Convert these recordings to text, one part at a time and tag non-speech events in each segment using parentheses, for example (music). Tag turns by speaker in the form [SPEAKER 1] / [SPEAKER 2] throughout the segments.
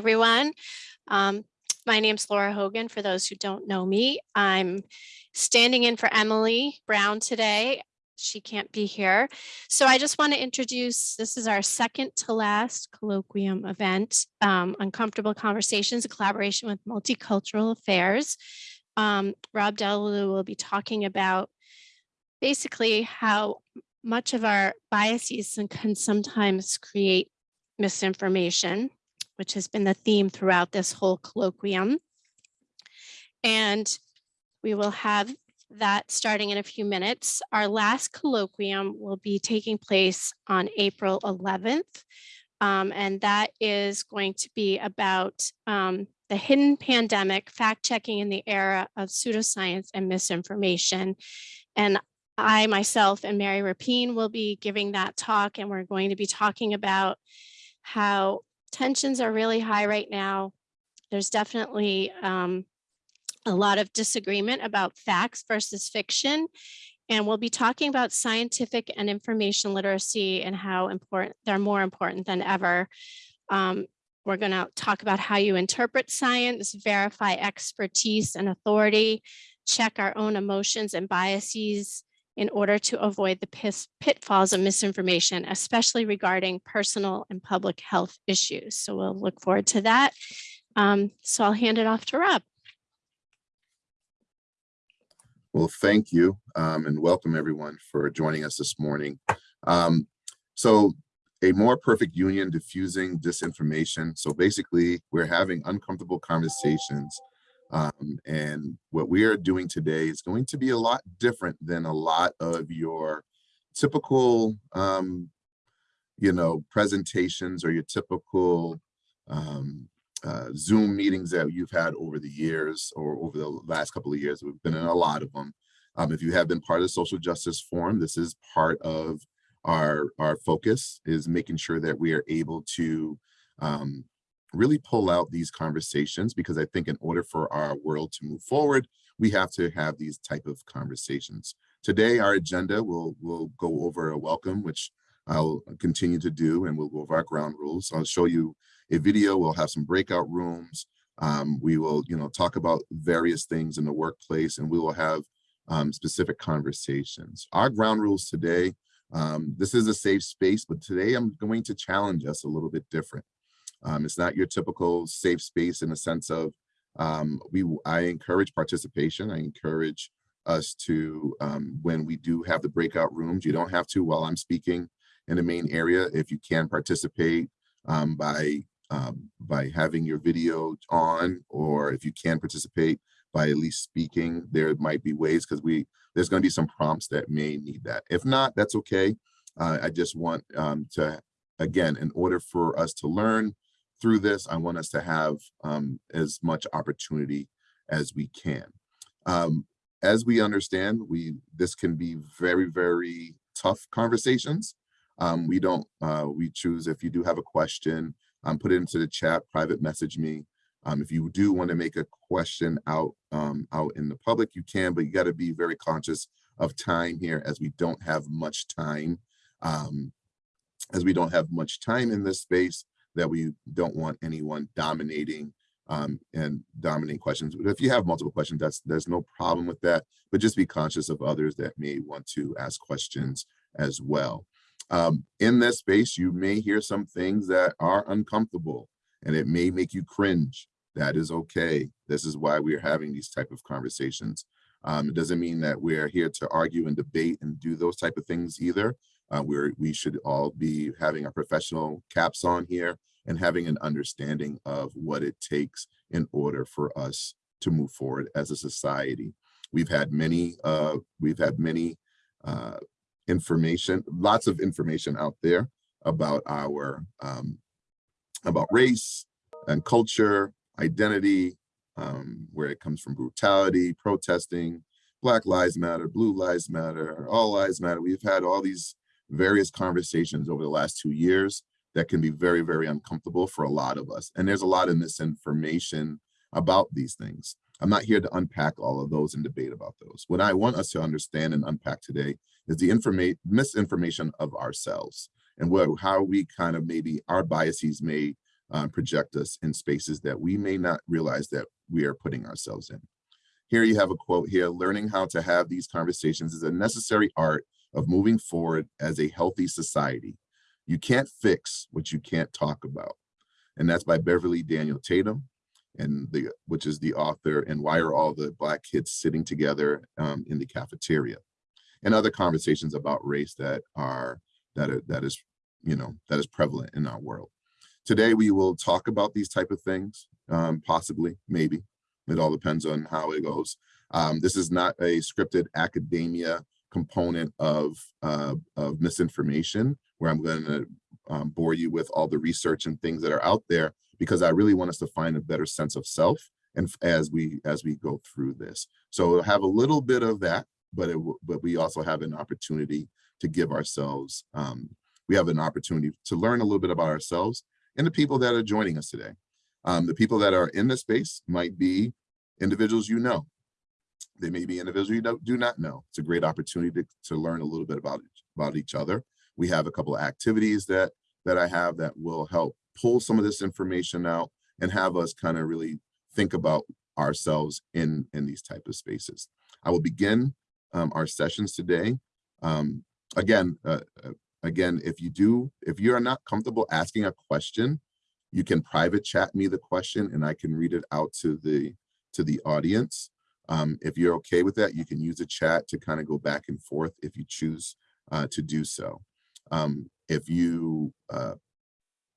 [SPEAKER 1] everyone. Um, my name's Laura Hogan. For those who don't know me, I'm standing in for Emily Brown today. She can't be here. So I just want to introduce, this is our second to last colloquium event, um, Uncomfortable Conversations, a collaboration with Multicultural Affairs. Um, Rob Delalu will be talking about basically how much of our biases can sometimes create misinformation which has been the theme throughout this whole colloquium. And we will have that starting in a few minutes. Our last colloquium will be taking place on April 11th. Um, and that is going to be about um, the hidden pandemic, fact checking in the era of pseudoscience and misinformation. And I myself and Mary Rapine will be giving that talk and we're going to be talking about how tensions are really high right now. There's definitely um, a lot of disagreement about facts versus fiction. And we'll be talking about scientific and information literacy and how important they're more important than ever. Um, we're going to talk about how you interpret science, verify expertise and authority, check our own emotions and biases, in order to avoid the pitfalls of misinformation, especially regarding personal and public health issues. So we'll look forward to that. Um, so I'll hand it off to Rob.
[SPEAKER 2] Well, thank you um, and welcome everyone for joining us this morning. Um, so a more perfect union diffusing disinformation. So basically we're having uncomfortable conversations um, and what we are doing today is going to be a lot different than a lot of your typical, um, you know, presentations or your typical um, uh, Zoom meetings that you've had over the years or over the last couple of years. We've been in a lot of them. Um, if you have been part of the Social Justice Forum, this is part of our, our focus is making sure that we are able to um, really pull out these conversations because I think in order for our world to move forward, we have to have these type of conversations. Today, our agenda will will go over a welcome, which I'll continue to do, and we'll go over our ground rules. I'll show you a video. We'll have some breakout rooms. Um, we will, you know, talk about various things in the workplace, and we will have um, specific conversations. Our ground rules today, um, this is a safe space, but today I'm going to challenge us a little bit different. Um, it's not your typical safe space in the sense of um, we. I encourage participation. I encourage us to, um, when we do have the breakout rooms, you don't have to while I'm speaking in the main area. If you can participate um, by um, by having your video on, or if you can participate by at least speaking, there might be ways because we there's going to be some prompts that may need that. If not, that's okay. Uh, I just want um, to, again, in order for us to learn, through this, I want us to have um, as much opportunity as we can. Um, as we understand, we this can be very, very tough conversations. Um, we don't, uh, we choose if you do have a question, um, put it into the chat, private message me. Um, if you do want to make a question out, um, out in the public, you can, but you got to be very conscious of time here as we don't have much time. As we don't have much time in this space, that we don't want anyone dominating um, and dominating questions. But if you have multiple questions, that's there's no problem with that, but just be conscious of others that may want to ask questions as well. Um, in this space, you may hear some things that are uncomfortable and it may make you cringe. That is okay. This is why we're having these type of conversations. Um, it doesn't mean that we're here to argue and debate and do those type of things either. Uh, where we should all be having our professional caps on here and having an understanding of what it takes in order for us to move forward as a society. We've had many, uh, we've had many uh, information, lots of information out there about our, um, about race and culture, identity, um, where it comes from brutality, protesting, Black Lives Matter, Blue Lives Matter, All Lives Matter. We've had all these various conversations over the last two years that can be very, very uncomfortable for a lot of us. And there's a lot of misinformation about these things. I'm not here to unpack all of those and debate about those. What I want us to understand and unpack today is the information misinformation of ourselves and what, how we kind of maybe our biases may uh, project us in spaces that we may not realize that we are putting ourselves in. Here you have a quote here, learning how to have these conversations is a necessary art of moving forward as a healthy society. You can't fix what you can't talk about. And that's by Beverly Daniel Tatum, and the which is the author and why are all the black kids sitting together um, in the cafeteria and other conversations about race that are that are that is you know that is prevalent in our world today we will talk about these type of things um, possibly maybe it all depends on how it goes um, this is not a scripted academia component of uh, of misinformation where i'm going to um, bore you with all the research and things that are out there because I really want us to find a better sense of self and as we as we go through this. So we'll have a little bit of that, but it but we also have an opportunity to give ourselves um, we have an opportunity to learn a little bit about ourselves and the people that are joining us today. Um, the people that are in this space might be individuals you know. They may be individuals you do not know. It's a great opportunity to, to learn a little bit about about each other. We have a couple of activities that that I have that will help pull some of this information out and have us kind of really think about ourselves in in these type of spaces. I will begin um, our sessions today. Um, again, uh, uh, again, if you do, if you are not comfortable asking a question, you can private chat me the question and I can read it out to the to the audience. Um, if you're okay with that, you can use a chat to kind of go back and forth if you choose uh, to do so. Um, if you uh,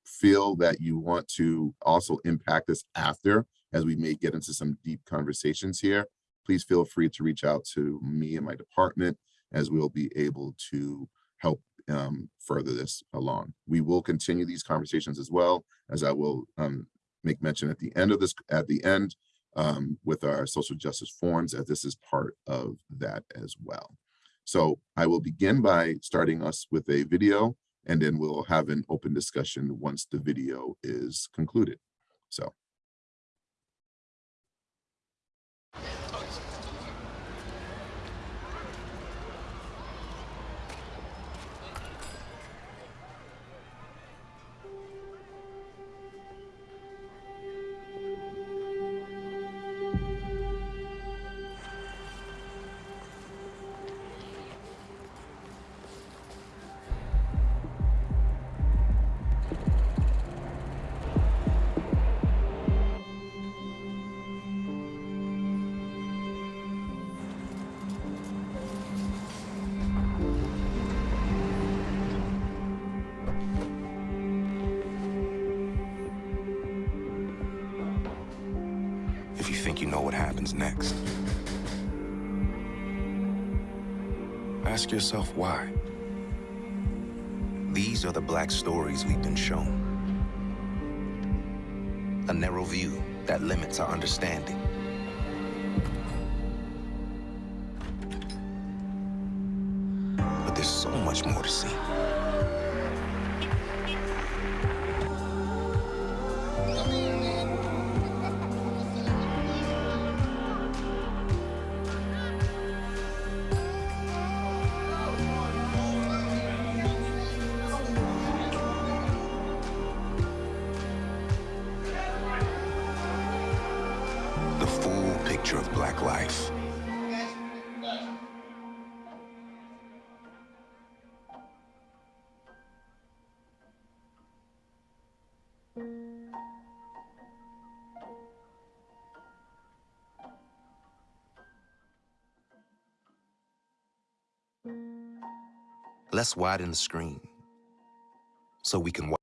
[SPEAKER 2] feel that you want to also impact us after, as we may get into some deep conversations here, please feel free to reach out to me and my department as we'll be able to help um, further this along. We will continue these conversations as well, as I will um, make mention at the end of this, at the end, um, with our social justice forums, as this is part of that as well. So I will begin by starting us with a video and then we'll have an open discussion once the video is concluded. So.
[SPEAKER 3] Yourself why. These are the black stories we've been shown. A narrow view that limits our understanding. Let's widen the screen so we can watch.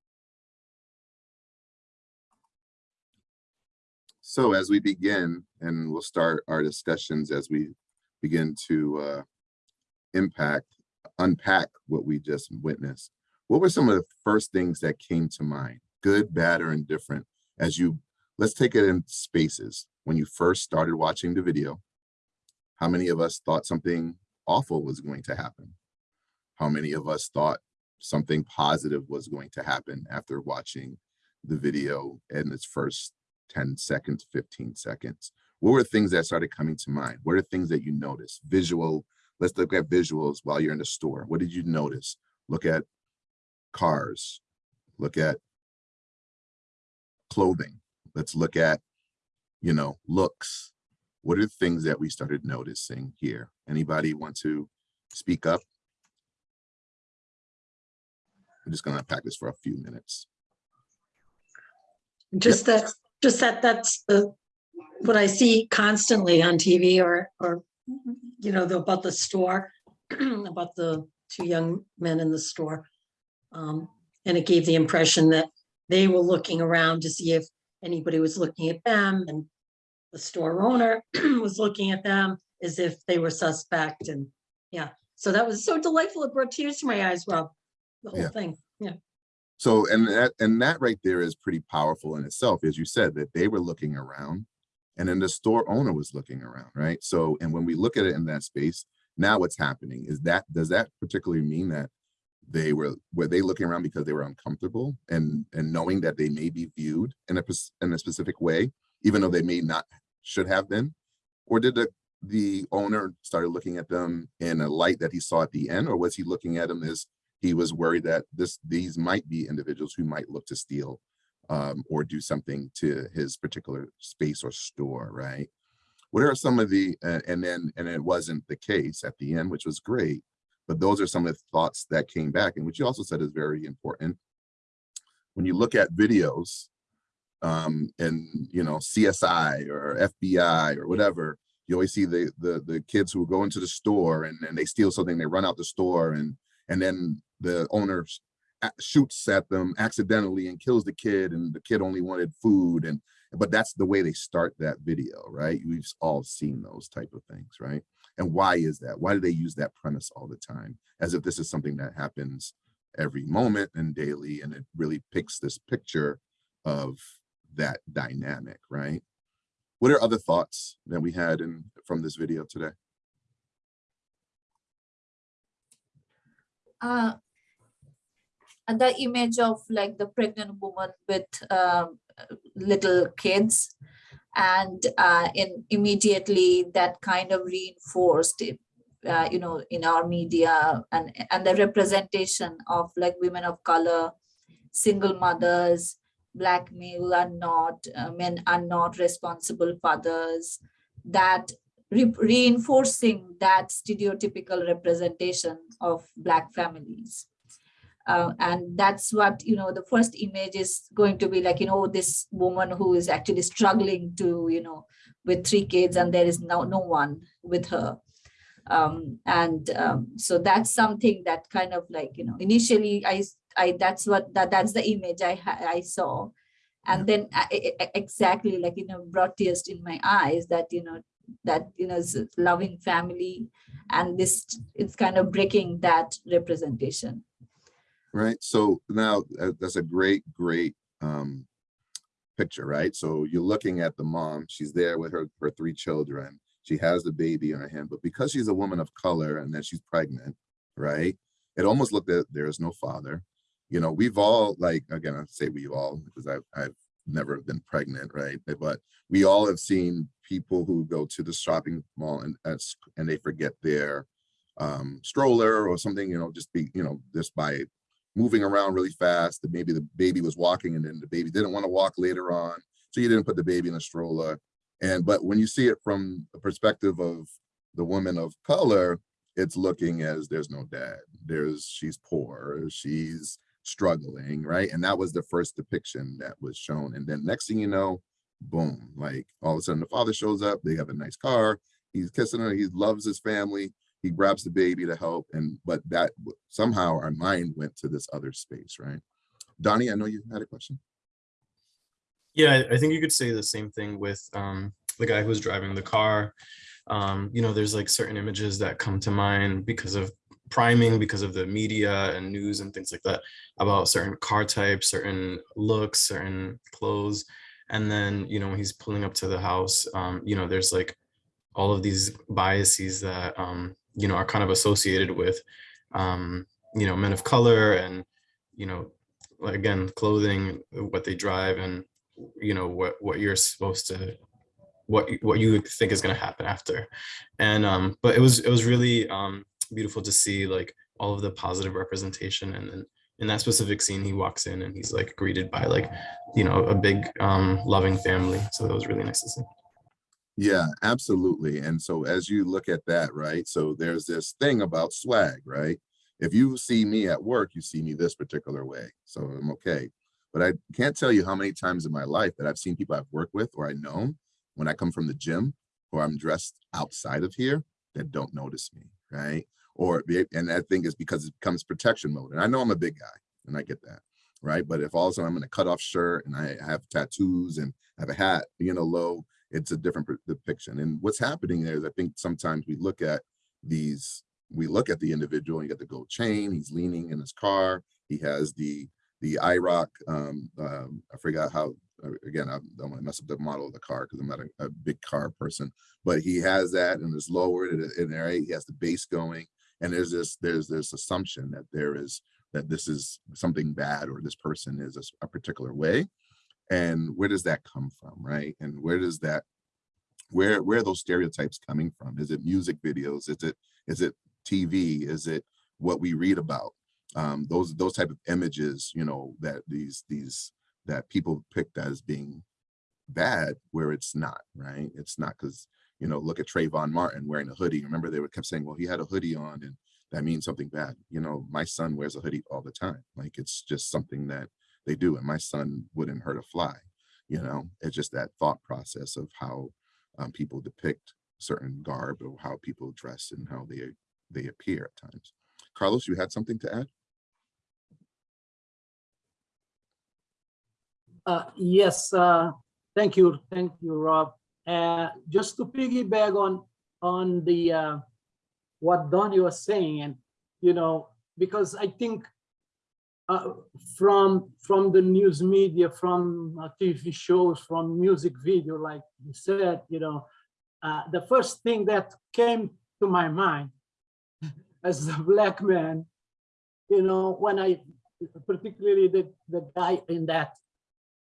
[SPEAKER 2] So as we begin, and we'll start our discussions as we begin to uh, impact, unpack what we just witnessed. What were some of the first things that came to mind, good, bad, or indifferent, as you, let's take it in spaces. When you first started watching the video, how many of us thought something awful was going to happen? How many of us thought something positive was going to happen after watching the video in its first 10 seconds, 15 seconds? What were things that started coming to mind? What are things that you noticed? Visual, let's look at visuals while you're in the store. What did you notice? Look at cars, look at clothing. Let's look at, you know, looks. What are the things that we started noticing here? Anybody want to speak up? I'm just gonna unpack this for a few minutes.
[SPEAKER 4] Just that, just that, that's the, what I see constantly on TV or, or, you know, the- about the store, (clears throat) about the two young men in the store. Um, and it gave the impression that they were looking around to see if anybody was looking at them and the store owner (clears throat) was looking at them as if they were suspect and, yeah. So that was so delightful. It brought tears to my eyes, Rob, the whole
[SPEAKER 2] Yeah.
[SPEAKER 4] thing. Yeah.
[SPEAKER 2] So, and that, and that right there is pretty powerful in itself, as you said, that they were looking around and then the store owner was looking around, right? So, and when we look at it in that space, now what's happening is that, does that particularly mean that they were, were they looking around because they were uncomfortable and, and knowing that they may be viewed in a, in a specific way, even though they may not, should have been? Or did the, the owner started looking at them in a light that he saw at the end, or was he looking at them as he was worried that this these might be individuals who might look to steal um, or do something to his particular space or store, right? What are some of the uh, and then and it wasn't the case at the end, which was great, but those are some of the thoughts that came back and which you also said is very important. When you look at videos um, and you know CSI or FBI or whatever, you always see the the the kids who go into the store and, and they steal something, they run out the store and and then the owner shoots at them accidentally and kills the kid and the kid only wanted food and but that's the way they start that video right? We've all seen those type of things right? And why is that? Why do they use that premise all the time? As if this is something that happens every moment and daily and it really picks this picture of that dynamic right? What are other thoughts that we had in from this video today?
[SPEAKER 5] Uh, and the image of like the pregnant woman with um, little kids and uh, in immediately that kind of reinforced it, uh, you know in our media and and the representation of like women of color single mothers black male are not uh, men are not responsible fathers that re- reinforcing that stereotypical representation of black families. Uh, and that's what you know the first image is going to be like you know this woman who is actually struggling to you know with three kids and there is no no one with her. Um and um, so that's something that kind of like you know initially i i that's what that that's the image i i saw. And then I- I- exactly like you know brought tears in my eyes that you know that you know loving family and this it's kind of breaking that representation.
[SPEAKER 2] Right so now uh, that's a great great um picture right? So you're looking at the mom she's there with her her three children she has the baby in her hand but because she's a woman of color and that she's pregnant right? It almost looked at there is no father you know we've all like again i say we've all because i've i've never been pregnant right? But we all have seen people who go to the shopping mall and and they forget their um stroller or something you know just be you know just by moving around really fast that maybe the baby was walking and then the baby didn't want to walk later on so you didn't put the baby in a stroller. And but when you see it from the perspective of the woman of color it's looking as there's no dad there's she's poor she's struggling right? And that was the first depiction that was shown and then next thing you know boom like all of a sudden the father shows up they have a nice car he's kissing her he loves his family he grabs the baby to help and but that somehow our mind went to this other space right? Donnie i know you had a question.
[SPEAKER 6] Yeah, I- think you could say the same thing with um, the guy who's driving the car. Um, you know, there's like certain images that come to mind because of priming, because of the media and news and things like that about certain car types, certain looks, certain clothes. And then, you know, when he's pulling up to the house, um, you know, there's like all of these biases that, um, you know, are kind of associated with, um, you know, men of color and, you know, again, clothing, what they drive and you know what what you're supposed to what what you think is going to happen after and um but it was it was really um beautiful to see like all of the positive representation and then in that specific scene, he walks in and he's like greeted by like, you know, a big um, loving family. So that was really nice to see.
[SPEAKER 2] Yeah, absolutely. And so as you look at that, right? So there's this thing about swag, right? If you see me at work, you see me this particular way. So I'm okay. But I can't tell you how many times in my life that I've seen people I've worked with or I know when I come from the gym or I'm dressed outside of here that don't notice me, right? Or and I think it's because it becomes protection mode. And I know I'm a big guy and I get that, right? But if all of a sudden I'm in a cutoff shirt and I have tattoos and I have a hat, you know, low, it's a different depiction. And what's happening there is I think sometimes we look at these, we look at the individual, and you got the gold chain, he's leaning in his car, he has the the IROC, um, um, I forgot how, uh, again, I don't want to mess up the model of the car because I'm not a, a big car person, but he has that and it's lowered and, and there, he has the bass going. And there's this, there's this assumption that there is, that this is something bad or this person is a particular way. And where does that come from, right? And where does that, where, where are those stereotypes coming from? Is it music videos? Is it, is it TV? Is it what we read about? um, those those type of images, you know, that these these that people picked as being bad, where it's not, right? It's not because you know, look at Trayvon Martin wearing a hoodie. Remember, they would kept saying, "Well, he had a hoodie on, and that means something bad." You know, my son wears a hoodie all the time. Like it's just something that they do, and my son wouldn't hurt a fly. You know, it's just that thought process of how um, people depict certain garb or how people dress and how they they appear at times. Carlos, you had something to add?
[SPEAKER 7] Uh, yes, uh, thank you, thank you, Rob. Uh, just to piggyback on, on the, uh, what Donnie was saying, and, you know, because I think uh, from, from the news media, from uh, TV shows, from music video, like you said, you know, uh, the first thing that came to my mind (laughs) as a black man, you know, when I, particularly the, the guy in that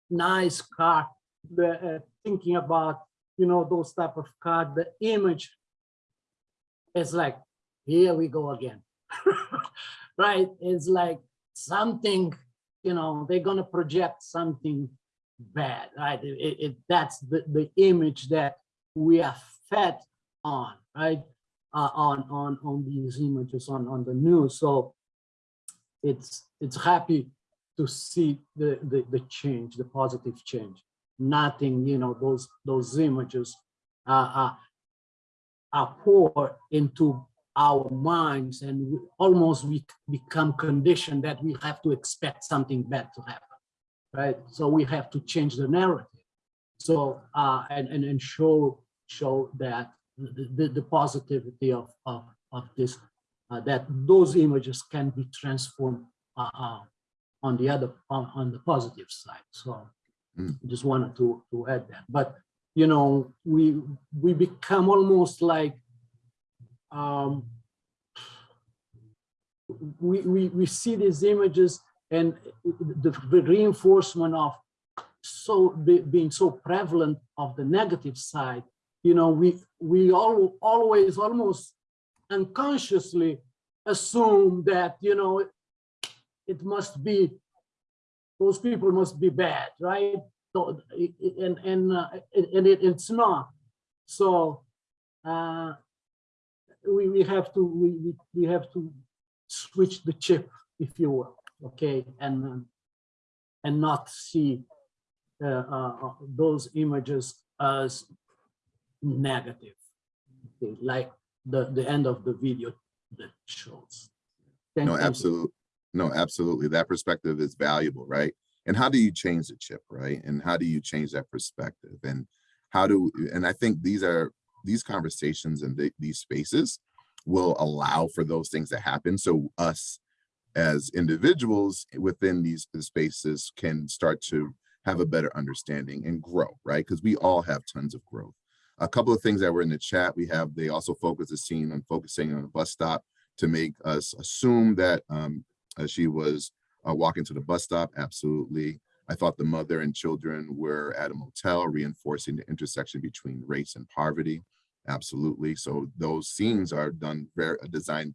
[SPEAKER 7] nice car, the, uh, thinking about, you know, those type of card, the image is like, here we go again. (laughs) right? It's like something, you know, they're gonna project something bad, right? It, it, that's the, the image that we are fed on, right? Uh, on, on, on these images on, on the news. So it's, it's happy to see the, the, the change, the positive change. Nothing, you know, those, those images are, are, are poured into our minds and we- almost we become conditioned that we have to expect something bad to happen, right? So we have to change the narrative. So, uh, and, and, and show, show that the, the, the positivity of, of, of this, uh, that those images can be transformed, uh, uh, on the other, on, on the positive side. So
[SPEAKER 2] Mm.
[SPEAKER 7] just wanted to, to add that. But, you know, we, we become almost like, um, we, we, we see these images and the, the reinforcement of so be- being so prevalent of the negative side, you know, we, we all always almost unconsciously assume that, you know, it must be, those people must be bad, right? So, and, and, uh, and it, it's not. So, uh, we, we have to, we, we, have to switch the chip, if you will, okay? And, um, and not see uh, uh, uh, those images as negative, okay? Like the, the end of the video that shows. Thank-
[SPEAKER 2] No,
[SPEAKER 7] you.
[SPEAKER 2] absolutely. No, absolutely. That perspective is valuable, right? And how do you change the chip, right? And how do you change that perspective? And how do, and I think these are, these conversations and the- these spaces will allow for those things to happen. So us as individuals within these spaces can start to have a better understanding and grow, right? Because we all have tons of growth. A couple of things that were in the chat, we have, they also focus the scene on focusing on a bus stop to make us assume that um, uh, she was uh, walking to the bus stop. Absolutely. I thought the mother and children were at a motel, reinforcing the intersection between race and poverty. Absolutely. So those scenes are done very designed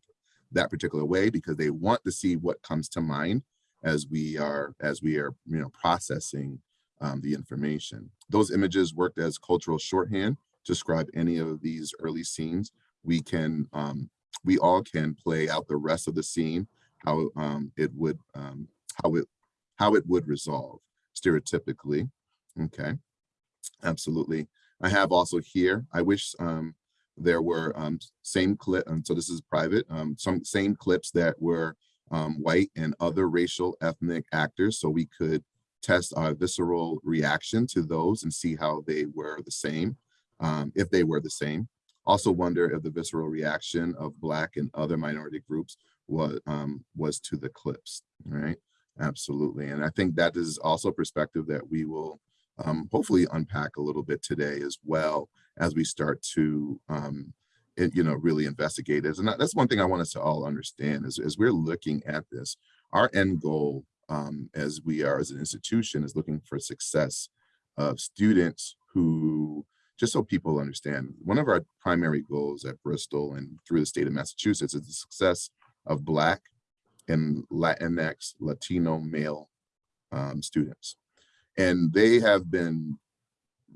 [SPEAKER 2] that particular way because they want to see what comes to mind as we are, as we are, you know, processing um, the information. Those images worked as cultural shorthand to describe any of these early scenes. We can, um, we all can play out the rest of the scene, how um, it would, um, how it, how it would resolve stereotypically. Okay, absolutely. I have also here, I wish um, there were um, same clip, and so this is private, um, some same clips that were um, white and other racial ethnic actors, so we could test our visceral reaction to those and see how they were the same, um, if they were the same. Also wonder if the visceral reaction of Black and other minority groups was, um, was to the clips, right? Absolutely, and I think that is also a perspective that we will um, hopefully unpack a little bit today as well as we start to, um, it, you know, really investigate this. And that's one thing I want us to all understand is as we're looking at this, our end goal um, as we are as an institution is looking for success of students who, just so people understand, one of our primary goals at Bristol and through the state of Massachusetts is the success of Black and Latinx, Latino male um, students. And they have been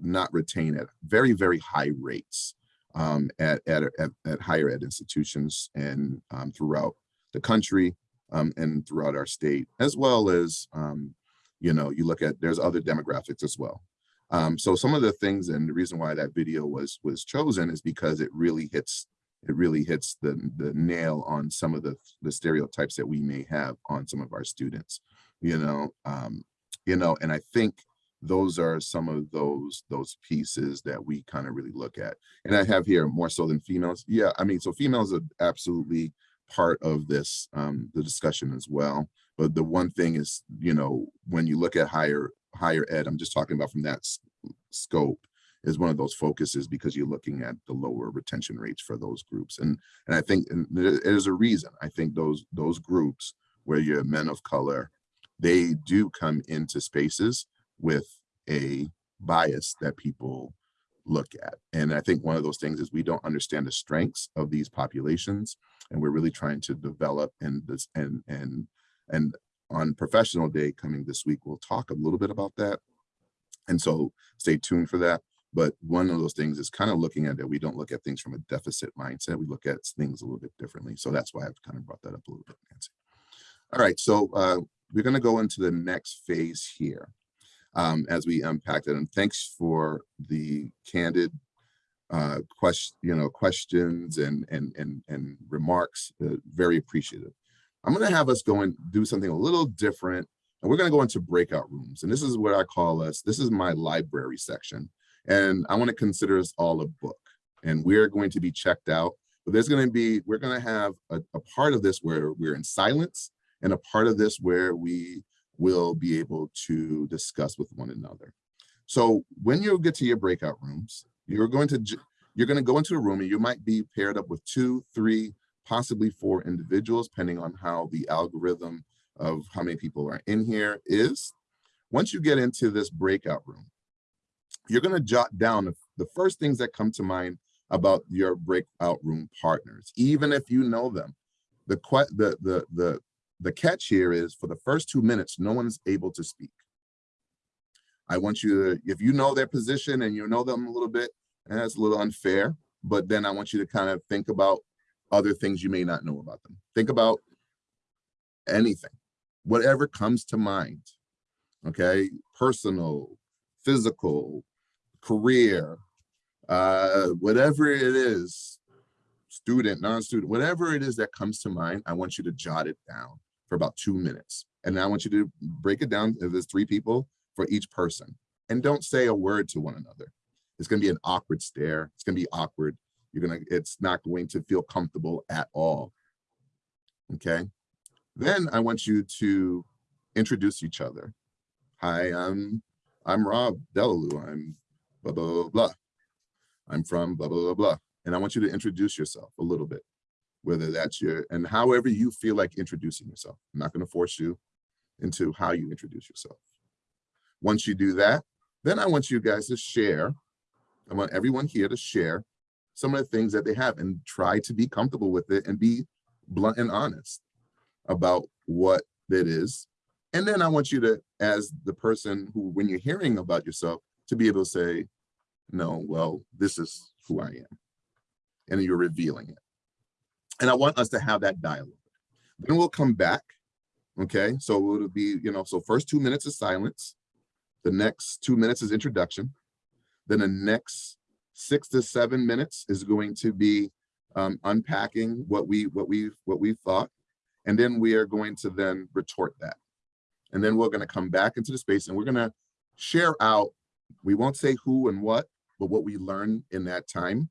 [SPEAKER 2] not retained at very, very high rates um, at, at, at, at higher ed institutions and um, throughout the country um, and throughout our state, as well as, um, you know, you look at, there's other demographics as well. Um, so some of the things and the reason why that video was was chosen is because it really hits it really hits the the nail on some of the the stereotypes that we may have on some of our students, you know, um, you know, and I think those are some of those those pieces that we kind of really look at. And I have here more so than females. Yeah, I mean, so females are absolutely part of this um, the discussion as well. But the one thing is, you know, when you look at higher higher ed, I'm just talking about from that scope is one of those focuses because you're looking at the lower retention rates for those groups. And and I think there's a reason. I think those those groups where you're men of color, they do come into spaces with a bias that people look at. And I think one of those things is we don't understand the strengths of these populations and we're really trying to develop and this and and and on professional day coming this week, we'll talk a little bit about that. And so stay tuned for that. But one of those things is kind of looking at that we don't look at things from a deficit mindset. We look at things a little bit differently. So that's why I've kind of brought that up a little bit, Nancy. All right, so uh, we're going to go into the next phase here um, as we unpack it. And thanks for the candid uh, question, you know, questions and and and and remarks. Uh, very appreciative. I'm going to have us go and do something a little different, and we're going to go into breakout rooms. And this is what I call us. This is my library section, and I want to consider us all a book. And we're going to be checked out. But there's going to be we're going to have a, a part of this where we're in silence, and a part of this where we will be able to discuss with one another. So when you get to your breakout rooms, you're going to you're going to go into a room and you might be paired up with two, three, possibly four individuals, depending on how the algorithm of how many people are in here is. Once you get into this breakout room, you're going to jot down the, the first things that come to mind about your breakout room partners, even if you know them. The the the the the catch here is for the first two minutes, no one's able to speak. I want you to, if you know their position and you know them a little bit, and that's a little unfair, but then I want you to kind of think about other things you may not know about them. Think about anything, whatever comes to mind. Okay, personal, physical, career, uh, whatever it is, student, non-student, whatever it is that comes to mind, I want you to jot it down for about two minutes. And I want you to break it down if there's three people for each person. And don't say a word to one another. It's gonna be an awkward stare. It's gonna be awkward. You're gonna, it's not going to feel comfortable at all. Okay. Then I want you to introduce each other. Hi, I'm I'm Rob Delalue. I'm blah blah blah blah. I'm from blah blah blah blah. And I want you to introduce yourself a little bit, whether that's your and however you feel like introducing yourself. I'm not going to force you into how you introduce yourself. Once you do that, then I want you guys to share. I want everyone here to share some of the things that they have and try to be comfortable with it and be blunt and honest about what it is And then I want you to, as the person who, when you're hearing about yourself, to be able to say, no, well, this is who I am. And you're revealing it. And I want us to have that dialogue. Then we'll come back. Okay, so it'll be, you know, so first two minutes is silence. The next two minutes is introduction. Then the next six to seven minutes is going to be um, unpacking what we what we what we thought, and then we are going to then retort that, and then we're going to come back into the space and we're going to share out. We won't say who and what, but what we learn in that time,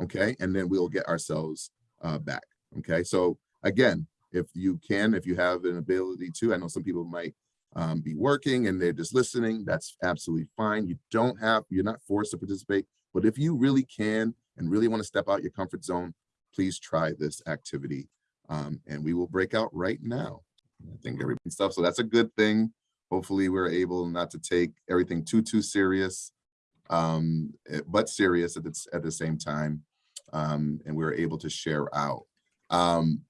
[SPEAKER 2] okay, and then we'll get ourselves uh, back. Okay, so again, if you can, if you have an ability to, I know some people might um, be working and they're just listening, that's absolutely fine. You don't have, you're not forced to participate, but if you really can and really want to step out your comfort zone, please try this activity. Um, and we will break out right now. I think everything stuff, so that's a good thing. Hopefully we're able not to take everything too, too serious, um, eh, but serious at the, at the same time. Um, and we're able to share out. Um,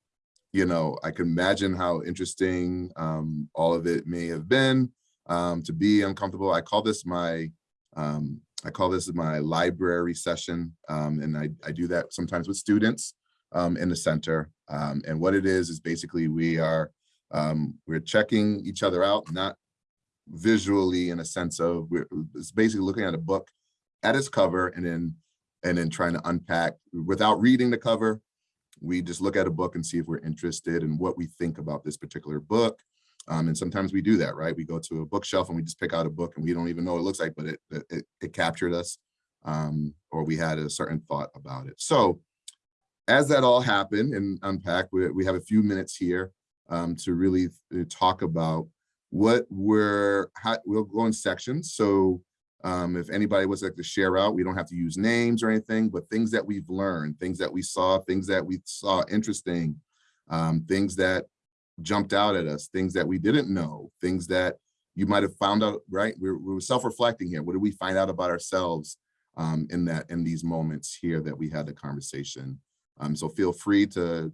[SPEAKER 2] you know, I can imagine how interesting um, all of it may have been um, to be uncomfortable. I call this my, um, I call this my library session. Um, and I, I do that sometimes with students um, in the center. Um, and what it is, is basically we are, um, we're checking each other out, not visually in a sense of, it's basically looking at a book at its cover and then, and then trying to unpack without reading the cover, we just look at a book and see if we're interested in what we think about this particular book. Um, and sometimes we do that, right? We go to a bookshelf and we just pick out a book and we don't even know what it looks like, but it, it, it captured us um, or we had a certain thought about it. So as that all happened and unpack, we, we have a few minutes here um, to really uh, talk about what we're, how, we'll go in sections. So um, if anybody would like to share out, we don't have to use names or anything, but things that we've learned, things that we saw, things that we saw interesting, um, things that jumped out at us, things that we didn't know, things that you might have found out, right? We're, we're self-reflecting here. What did we find out about ourselves um, in that in these moments here that we had the conversation? Um, so feel free to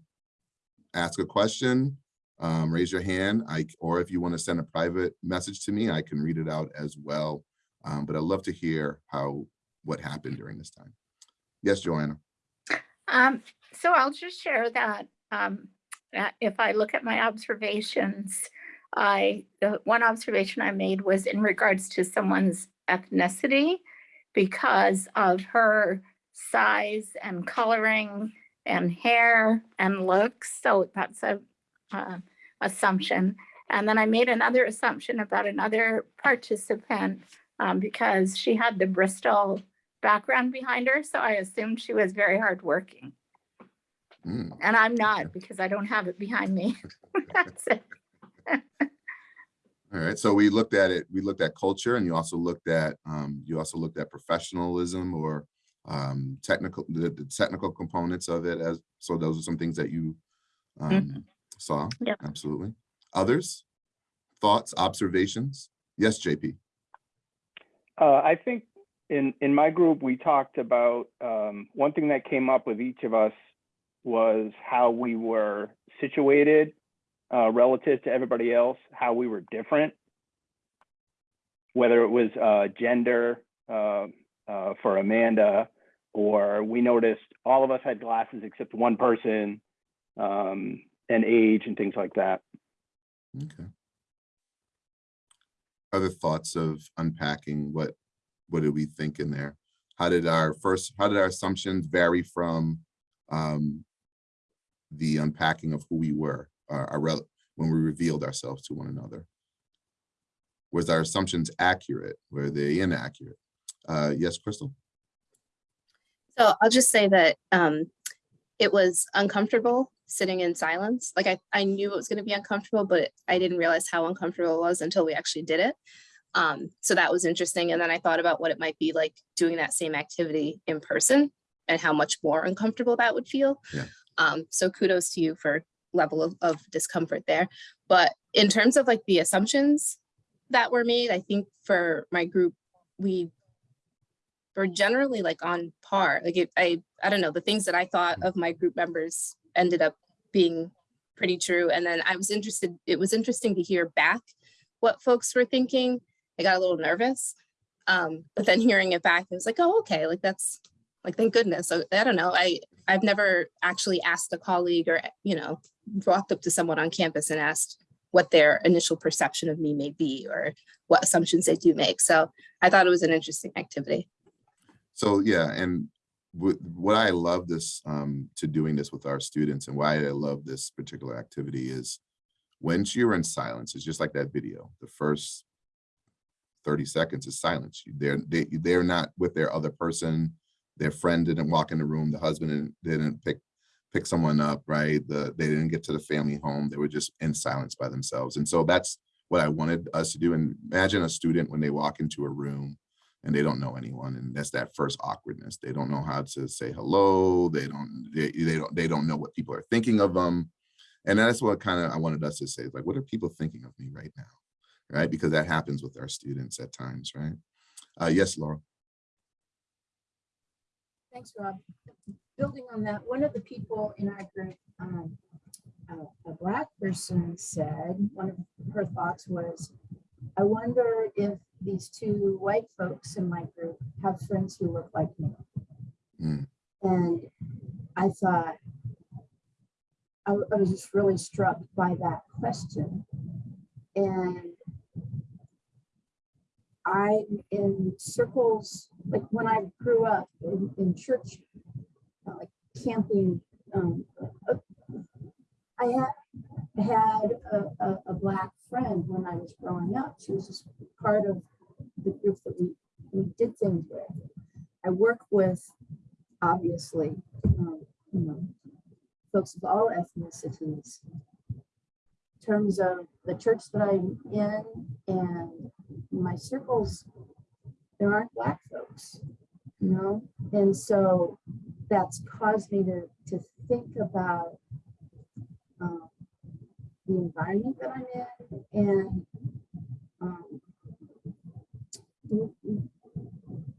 [SPEAKER 2] ask a question, um, raise your hand, I, or if you want to send a private message to me, I can read it out as well. Um, but I'd love to hear how, what happened during this time. Yes, Joanna.
[SPEAKER 8] Um, so I'll just share that, um, if I look at my observations, I, the one observation I made was in regards to someone's ethnicity because of her size and coloring and hair and looks. So that's a, uh, assumption. And then I made another assumption about another participant um, because she had the Bristol background behind her. So I assumed she was very hardworking.
[SPEAKER 2] Mm,
[SPEAKER 8] And I'm not because I don't have it behind me. (laughs) That's it.
[SPEAKER 2] All right, so we looked at it, we looked at culture and you also looked at, um, you also looked at professionalism or um, technical, the, the technical components of it as, so those are some things that you um, saw.
[SPEAKER 8] Yep.
[SPEAKER 2] Absolutely. Others? Thoughts, observations? Yes, JP.
[SPEAKER 9] Uh, I think in, in my group, we talked about, um, one thing that came up with each of us was how we were situated uh, relative to everybody else, how we were different. Whether it was uh, gender uh, uh, for Amanda, or we noticed all of us had glasses except one person, um, and age and things like that.
[SPEAKER 2] Okay. Other thoughts of unpacking what, what did we think in there? How did our first, how did our assumptions vary from um, the unpacking of who we were, our, our rel- when we revealed ourselves to one another? Was our assumptions accurate? Were they inaccurate? Uh, yes, Crystal?
[SPEAKER 10] So I'll just say that um, it was uncomfortable sitting in silence. Like I, I knew it was going to be uncomfortable, but I didn't realize how uncomfortable it was until we actually did it. Um, so that was interesting. And then I thought about what it might be like doing that same activity in person and how much more uncomfortable that would feel.
[SPEAKER 2] Yeah.
[SPEAKER 10] Um, so kudos to you for level of, of discomfort there. But in terms of like the assumptions that were made, I think for my group, we were generally like on par. Like it, I, I don't know, the things that I thought of my group members ended up being pretty true. And then I was interested, it was interesting to hear back what folks were thinking, I got a little nervous. Um, but then hearing it back, it was like, oh, okay, like that's like, thank goodness. So I don't know. I, I've never actually asked a colleague or, you know, walked up to someone on campus and asked what their initial perception of me may be or what assumptions they do make. So I thought it was an interesting activity.
[SPEAKER 2] So yeah, and what I love this um, to doing this with our students and why I love this particular activity is when you're in silence, it's just like that video. The first 30 seconds is silence. They're they, they're not with their other person. Their friend didn't walk in the room. The husband didn't, didn't pick pick someone up, right? The they didn't get to the family home. They were just in silence by themselves. And so that's what I wanted us to do. And imagine a student when they walk into a room and they don't know anyone and that's that first awkwardness. They don't know how to say hello. They don't they, they don't they don't know what people are thinking of them and that's what kind of i wanted us to say like what are people thinking of me right now? Right? Because that happens with our students at times right? Uh yes laura.
[SPEAKER 11] Thanks, Rob. Building on that, one of the people in our group, um, a, a black person said, one of her thoughts was, I wonder if these two white folks in my group have friends who look like me.
[SPEAKER 2] Mm.
[SPEAKER 11] And I thought, I was just really struck by that question. And I'm in circles, like when I grew up in, in church, like camping, um, I had, had a, a, a black friend when I was growing up. She was just part of the group that we, we did things with. I work with, obviously, um, you know, folks of all ethnicities. In terms of the church that I'm in and my circles, there aren't black folks, you know? And so that's caused me to, to think about the environment that I'm in and um,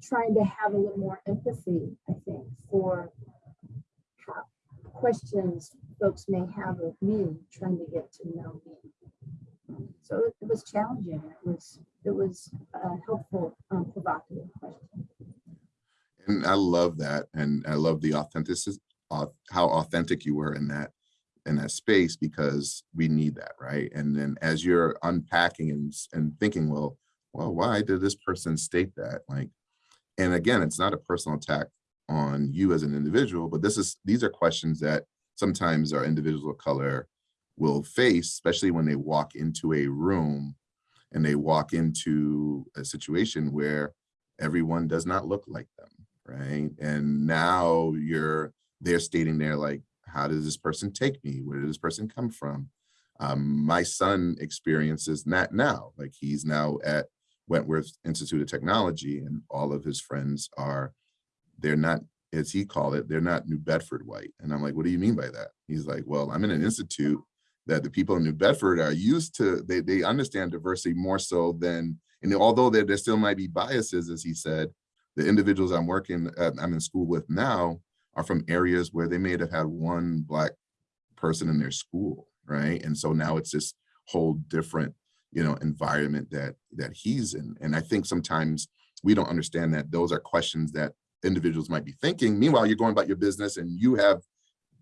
[SPEAKER 11] trying to have a little more empathy, I think, for how questions folks may have of me, trying to get to know me. So it it was challenging. It was, it was a helpful, um, provocative question.
[SPEAKER 2] and i love that and i love the authenticity how authentic you were in that in that space because we need that right? And then as you're unpacking and and thinking well well why did this person state that? Like and again it's not a personal attack on you as an individual but this is these are questions that sometimes our individuals of color will face especially when they walk into a room and they walk into a situation where everyone does not look like them right? And now you're they're stating there like how does this person take me? Where did this person come from? Um, my son experiences that now. Like he's now at wentworth institute of technology and all of his friends are they're not as he called it they're not new bedford white. And i'm like what do you mean by that? He's like well i'm in an institute that the people in new bedford are used to they, they understand diversity more so than and although there, there still might be biases as he said the individuals i'm working uh, i'm in school with now are from areas where they may have had one black person in their school right? And so now it's this whole different you know environment that that he's in. And i think sometimes we don't understand that those are questions that individuals might be thinking. Meanwhile you're going about your business and you have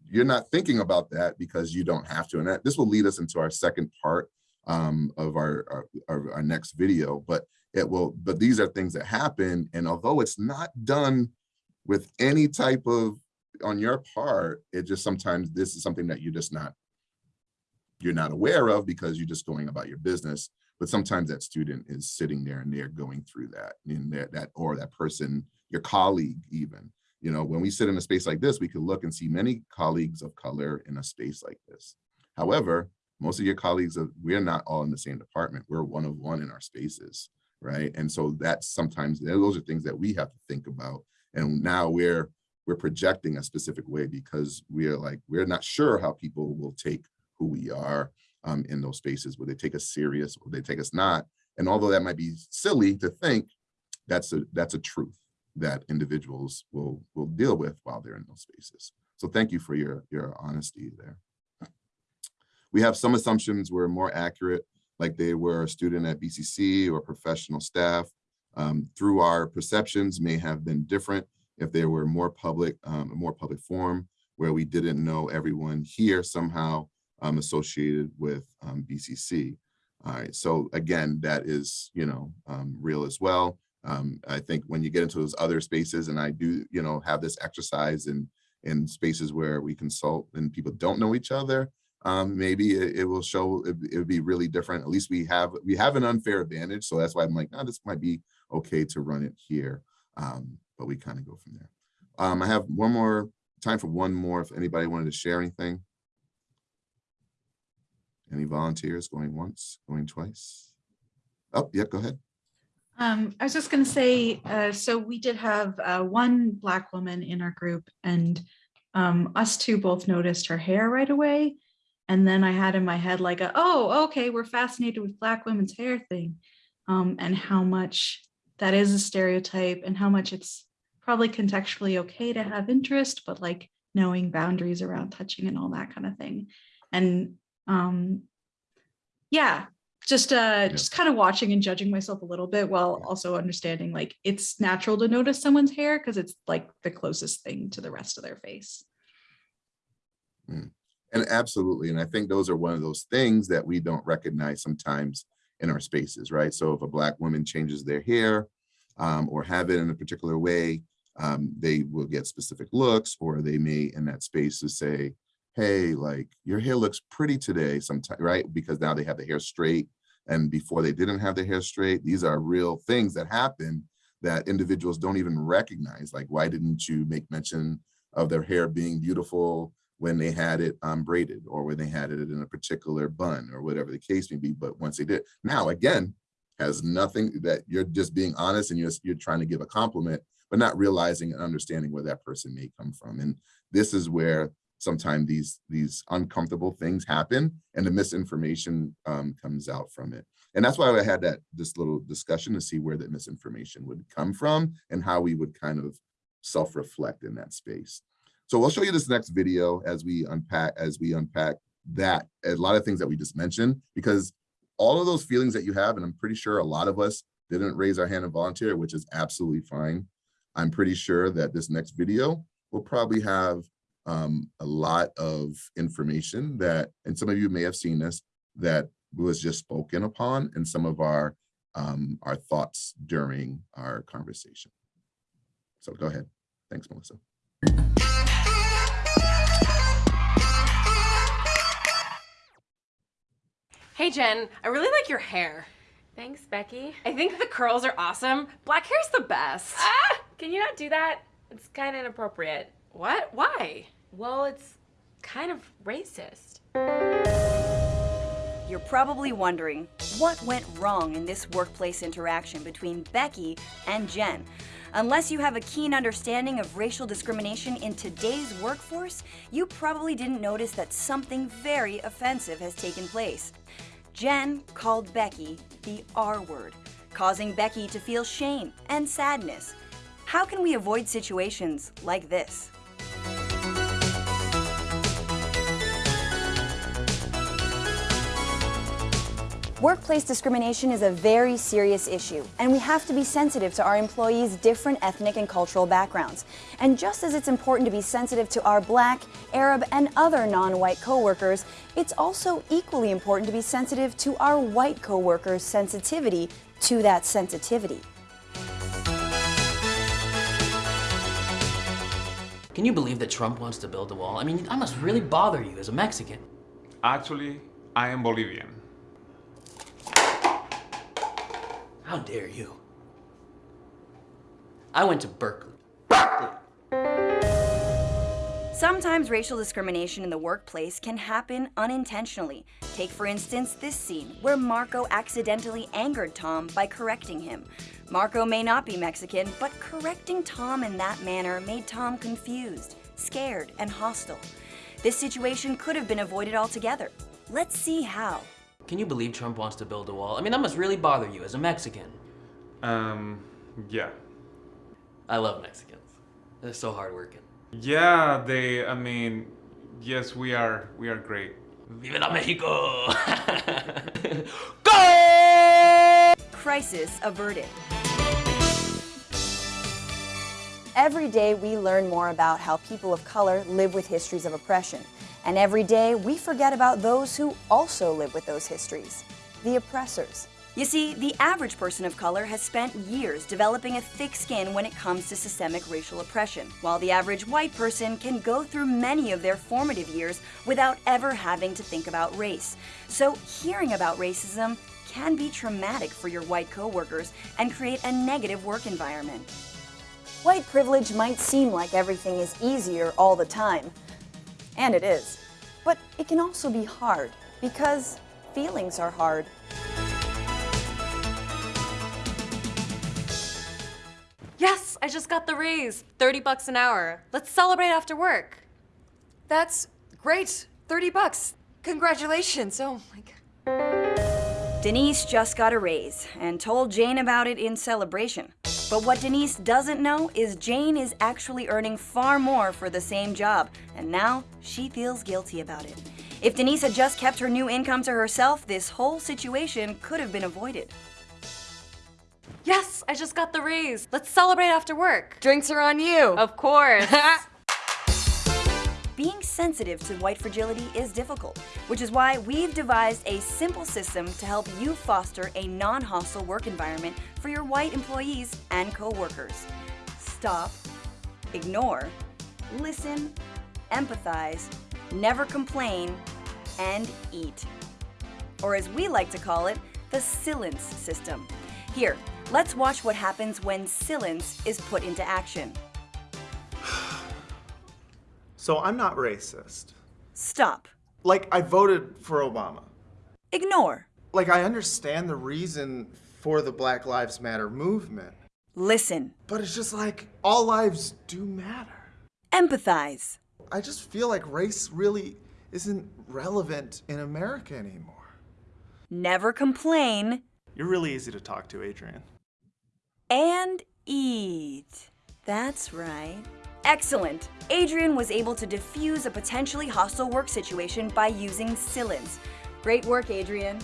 [SPEAKER 2] you're not thinking about that because you don't have to. And that this will lead us into our second part um, of our, our our our next video but it will but these are things that happen. And although it's not done with any type of on your part it just sometimes this is something that you're just not you're not aware of because you're just going about your business. But sometimes that student is sitting there and they're going through that and that that or that person your colleague even. You know when we sit in a space like this we could look and see many colleagues of color in a space like this. However most of your colleagues are, we're not all in the same department. We're one of one in our spaces right? And so that's sometimes those are things that we have to think about and now we're we're projecting a specific way because we're like we're not sure how people will take who we are um, in those spaces. Will they take us serious? Will they take us not? And although that might be silly to think that's a that's a truth that individuals will will deal with while they're in those spaces. So thank you for your your honesty there. We have some assumptions were more accurate like they were a student at BCC or professional staff. Um, through our perceptions may have been different if they were more public, um, more public forum where we didn't know everyone here somehow um, associated with um, BCC. All right, so again, that is, you know, um, real as well. Um, I think when you get into those other spaces and I do, you know, have this exercise in, in spaces where we consult and people don't know each other, um, maybe it, it will show, it, would be really different. At least we have, we have an unfair advantage. So that's why I'm like, oh, this might be okay to run it here. Um, but we kind of go from there. Um, I have one more, time for one more, if anybody wanted to share anything. Any volunteers going once, going twice? Oh, yeah, go ahead.
[SPEAKER 12] Um, I was just gonna say, uh, so we did have, uh, one black woman in our group and, um, us two both noticed her hair right away. And then I had in my head like, a, oh, okay, we're fascinated with black women's hair thing. Um, and how much that is a stereotype and how much it's probably contextually okay to have interest, but like knowing boundaries around touching and all that kind of thing. And, um, yeah, just uh just kind of watching and judging myself a little bit while also understanding like it's natural to notice someone's hair because it's like the closest thing to the rest of their face.
[SPEAKER 2] And absolutely, and I think those are one of those things that we don't recognize sometimes in our spaces, right? So if a black woman changes their hair um, or have it in a particular way, um, they will get specific looks or they may in that space to say, hey, like your hair looks pretty today sometimes, right? Because now they have the hair straight and before they didn't have their hair straight. These are real things that happen that individuals don't even recognize. Like, why didn't you make mention of their hair being beautiful when they had it um, braided or when they had it in a particular bun or whatever the case may be. But once they did, now again, has nothing that you're just being honest and you're, you're trying to give a compliment, but not realizing and understanding where that person may come from. And this is where sometimes these, these uncomfortable things happen and the misinformation um, comes out from it. And that's why I had that this little discussion to see where that misinformation would come from and how we would kind of self-reflect in that space. So we'll show you this next video as we unpack as we unpack that a lot of things that we just mentioned because all of those feelings that you have, and I'm pretty sure a lot of us didn't raise our hand and volunteer, which is absolutely fine. I'm pretty sure that this next video will probably have um, a lot of information that, and some of you may have seen this, that was just spoken upon in some of our um, our thoughts during our conversation. So go ahead. Thanks, Melissa.
[SPEAKER 13] Hey Jen, I really like your hair.
[SPEAKER 14] Thanks, Becky.
[SPEAKER 13] I think the curls are awesome. Black hair's the best.
[SPEAKER 14] Ah! Can you not do that? It's kind of inappropriate.
[SPEAKER 13] What? Why?
[SPEAKER 14] Well, it's kind of racist.
[SPEAKER 15] You're probably wondering what went wrong in this workplace interaction between Becky and Jen. Unless you have a keen understanding of racial discrimination in today's workforce, you probably didn't notice that something very offensive has taken place. Jen called Becky the R word, causing Becky to feel shame and sadness. How can we avoid situations like this? Workplace discrimination is a very serious issue, and we have to be sensitive to our employees' different ethnic and cultural backgrounds. And just as it's important to be sensitive to our black, Arab, and other non-white coworkers, it's also equally important to be sensitive to our white coworkers' sensitivity to that sensitivity.
[SPEAKER 16] Can you believe that Trump wants to build a wall? I mean, I must really bother you as a Mexican.
[SPEAKER 17] Actually, I am Bolivian.
[SPEAKER 16] How dare you? I went to Berkeley. Berkeley!
[SPEAKER 15] Sometimes racial discrimination in the workplace can happen unintentionally. Take, for instance, this scene where Marco accidentally angered Tom by correcting him. Marco may not be Mexican, but correcting Tom in that manner made Tom confused, scared, and hostile. This situation could have been avoided altogether. Let's see how.
[SPEAKER 16] Can you believe Trump wants to build a wall? I mean, that must really bother you as a Mexican.
[SPEAKER 17] Um, yeah.
[SPEAKER 16] I love Mexicans. They're so hardworking.
[SPEAKER 17] Yeah, they, I mean, yes, we are, we are great.
[SPEAKER 16] Viva la Mexico! (laughs) Go!
[SPEAKER 15] crisis averted. Every day we learn more about how people of color live with histories of oppression. And every day we forget about those who also live with those histories the oppressors. You see, the average person of color has spent years developing a thick skin when it comes to systemic racial oppression, while the average white person can go through many of their formative years without ever having to think about race. So, hearing about racism can be traumatic for your white coworkers and create a negative work environment. White privilege might seem like everything is easier all the time, and it is. But it can also be hard because feelings are hard.
[SPEAKER 14] Yes, I just got the raise. 30 bucks an hour. Let's celebrate after work.
[SPEAKER 18] That's great. 30 bucks. Congratulations. Oh my god.
[SPEAKER 15] Denise just got a raise and told Jane about it in celebration. But what Denise doesn't know is Jane is actually earning far more for the same job, and now she feels guilty about it. If Denise had just kept her new income to herself, this whole situation could have been avoided.
[SPEAKER 14] Yes, I just got the raise. Let's celebrate after work.
[SPEAKER 18] Drinks are on you.
[SPEAKER 14] Of course. (laughs)
[SPEAKER 15] Being sensitive to white fragility is difficult, which is why we've devised a simple system to help you foster a non-hostile work environment for your white employees and coworkers. Stop, ignore, listen, empathize, never complain, and eat. Or as we like to call it, the silence system. Here, let's watch what happens when silence is put into action. (sighs) (sighs) (sighs)
[SPEAKER 19] So I'm not racist.
[SPEAKER 15] Stop.
[SPEAKER 19] Like, I voted for Obama.
[SPEAKER 15] Ignore.
[SPEAKER 19] Like, I understand the reason for the Black Lives Matter movement.
[SPEAKER 15] Listen.
[SPEAKER 19] But it's just like, all lives do matter.
[SPEAKER 15] Empathize.
[SPEAKER 19] I just feel like race really isn't relevant in America anymore.
[SPEAKER 15] Never complain.
[SPEAKER 19] You're really easy to talk to, Adrian.
[SPEAKER 15] And eat. That's right. Excellent. Adrian was able to defuse a potentially hostile work situation by using silence. Great work, Adrian.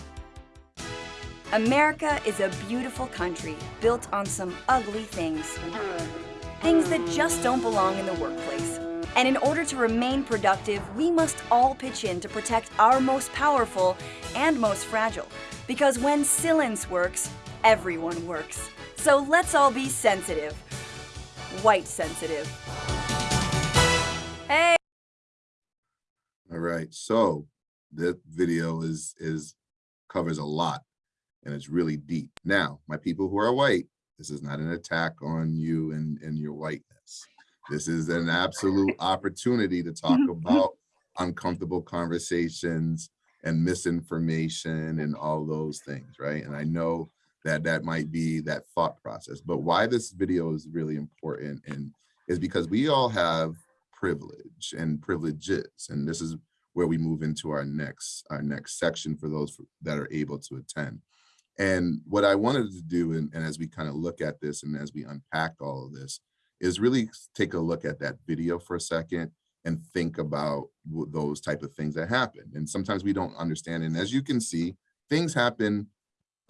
[SPEAKER 15] America is a beautiful country built on some ugly things. Things that just don't belong in the workplace. And in order to remain productive, we must all pitch in to protect our most powerful and most fragile. Because when silence works, everyone works. So let's all be sensitive. White sensitive. Hey!
[SPEAKER 2] All right, so that video is is covers a lot and it's really deep. Now, my people who are white, this is not an attack on you and, and your whiteness. This is an absolute opportunity to talk (laughs) about uncomfortable conversations and misinformation and all those things, right? And I know that that might be that thought process, but why this video is really important and is because we all have privilege and privileges, and this is where we move into our next our next section for those that are able to attend. And what I wanted to do, and, and as we kind of look at this and as we unpack all of this, is really take a look at that video for a second and think about those type of things that happen. And sometimes we don't understand. And as you can see, things happen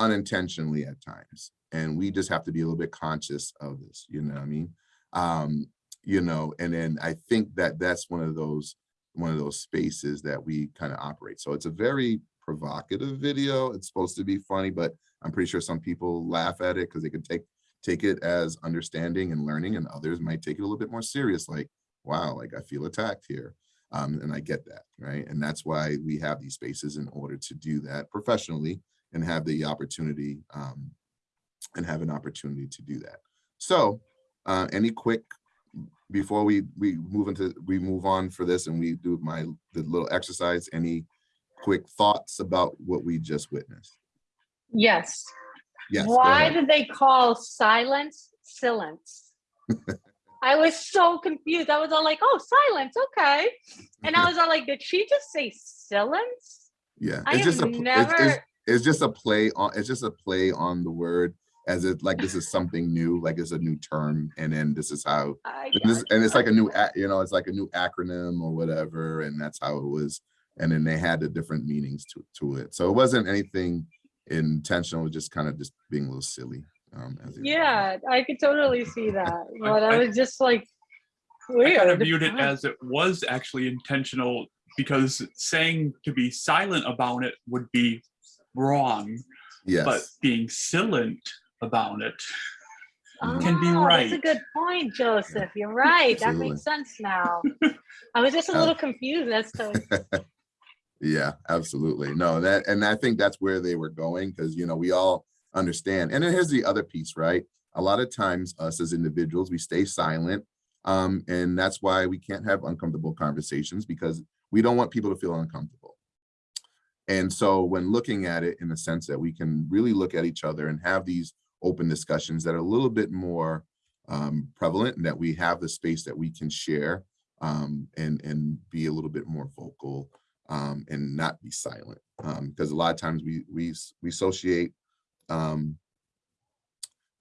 [SPEAKER 2] unintentionally at times. And we just have to be a little bit conscious of this, you know what I mean? Um, you know, and then I think that that's one of those one of those spaces that we kind of operate. So it's a very provocative video. It's supposed to be funny, but I'm pretty sure some people laugh at it because they can take take it as understanding and learning, and others might take it a little bit more serious, like, wow, like I feel attacked here. Um, and I get that, right? And that's why we have these spaces in order to do that professionally and have the opportunity um, and have an opportunity to do that. So uh, any quick before we we move into we move on for this and we do my the little exercise any quick thoughts about what we just witnessed
[SPEAKER 20] Yes.
[SPEAKER 2] yes
[SPEAKER 20] Why did they call silence silence? (laughs) I was so confused. I was all like, oh, silence, okay. And I was all like, did she just say silence?
[SPEAKER 2] yeah
[SPEAKER 20] I
[SPEAKER 2] it's just a
[SPEAKER 20] never
[SPEAKER 2] it's, it's, it's just a play on it's just a play on the word as it like this is something new like it's a new term and then this is how and, this, and it's like a new you know it's like a new acronym or whatever and that's how it was and then they had the different meanings to, to it so it wasn't anything intentional, just kind of just being a little silly. Um, as it-
[SPEAKER 20] Yeah, I could totally see that, (laughs) but I
[SPEAKER 21] I-
[SPEAKER 20] was just like,
[SPEAKER 21] I kind of viewed it as it was actually intentional because saying to be silent about it would be wrong.
[SPEAKER 2] Yes.
[SPEAKER 21] But being silent about it can be
[SPEAKER 20] Oh,
[SPEAKER 21] right.
[SPEAKER 20] That's a good point, Joseph. You're right. That makes sense now. (laughs) I was just a
[SPEAKER 2] Uh,
[SPEAKER 20] little confused as to, (laughs)
[SPEAKER 2] Yeah, absolutely. No, that, and I think that's where they were going, because, you know, we all understand. And then here's the other piece, right? A lot of times us as individuals, we stay silent. Um, and that's why we can't have uncomfortable conversations because we don't want people to feel uncomfortable. And so when looking at it in the sense that we can really look at each other and have these open discussions that are a little bit more um, prevalent and that we have the space that we can share um, and, and be a little bit more vocal um, and not be silent. Um, because a lot of times we, we, we associate, um,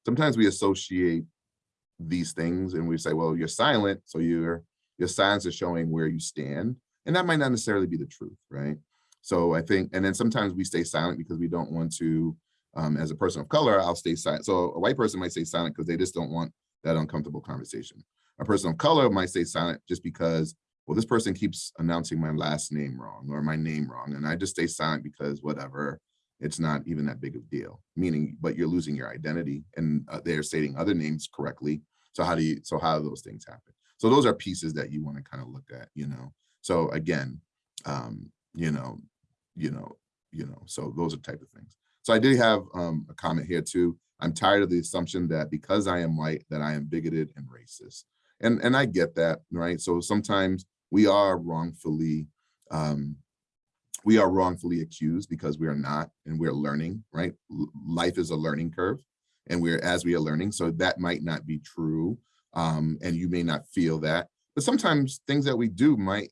[SPEAKER 2] sometimes we associate these things and we say, well, you're silent. So your, your signs are showing where you stand. And that might not necessarily be the truth, right? So I think, and then sometimes we stay silent because we don't want to, um, as a person of color, I'll stay silent. So a white person might stay silent because they just don't want that uncomfortable conversation. A person of color might stay silent just because, well, this person keeps announcing my last name wrong or my name wrong. And I just stay silent because whatever, it's not even that big of a deal. Meaning, but you're losing your identity and uh, they're stating other names correctly. So how do you, so how do those things happen? So those are pieces that you want to kind of look at, you know? So again, um, you know, you know, you know, so those are type of things. So I did have um, a comment here too. I'm tired of the assumption that because I am white, that I am bigoted and racist. And, and I get that, right? So sometimes we are wrongfully, um, we are wrongfully accused because we are not, and we're learning, right? Life is a learning curve and we're, as we are learning, so that might not be true. Um, and you may not feel that, but sometimes things that we do might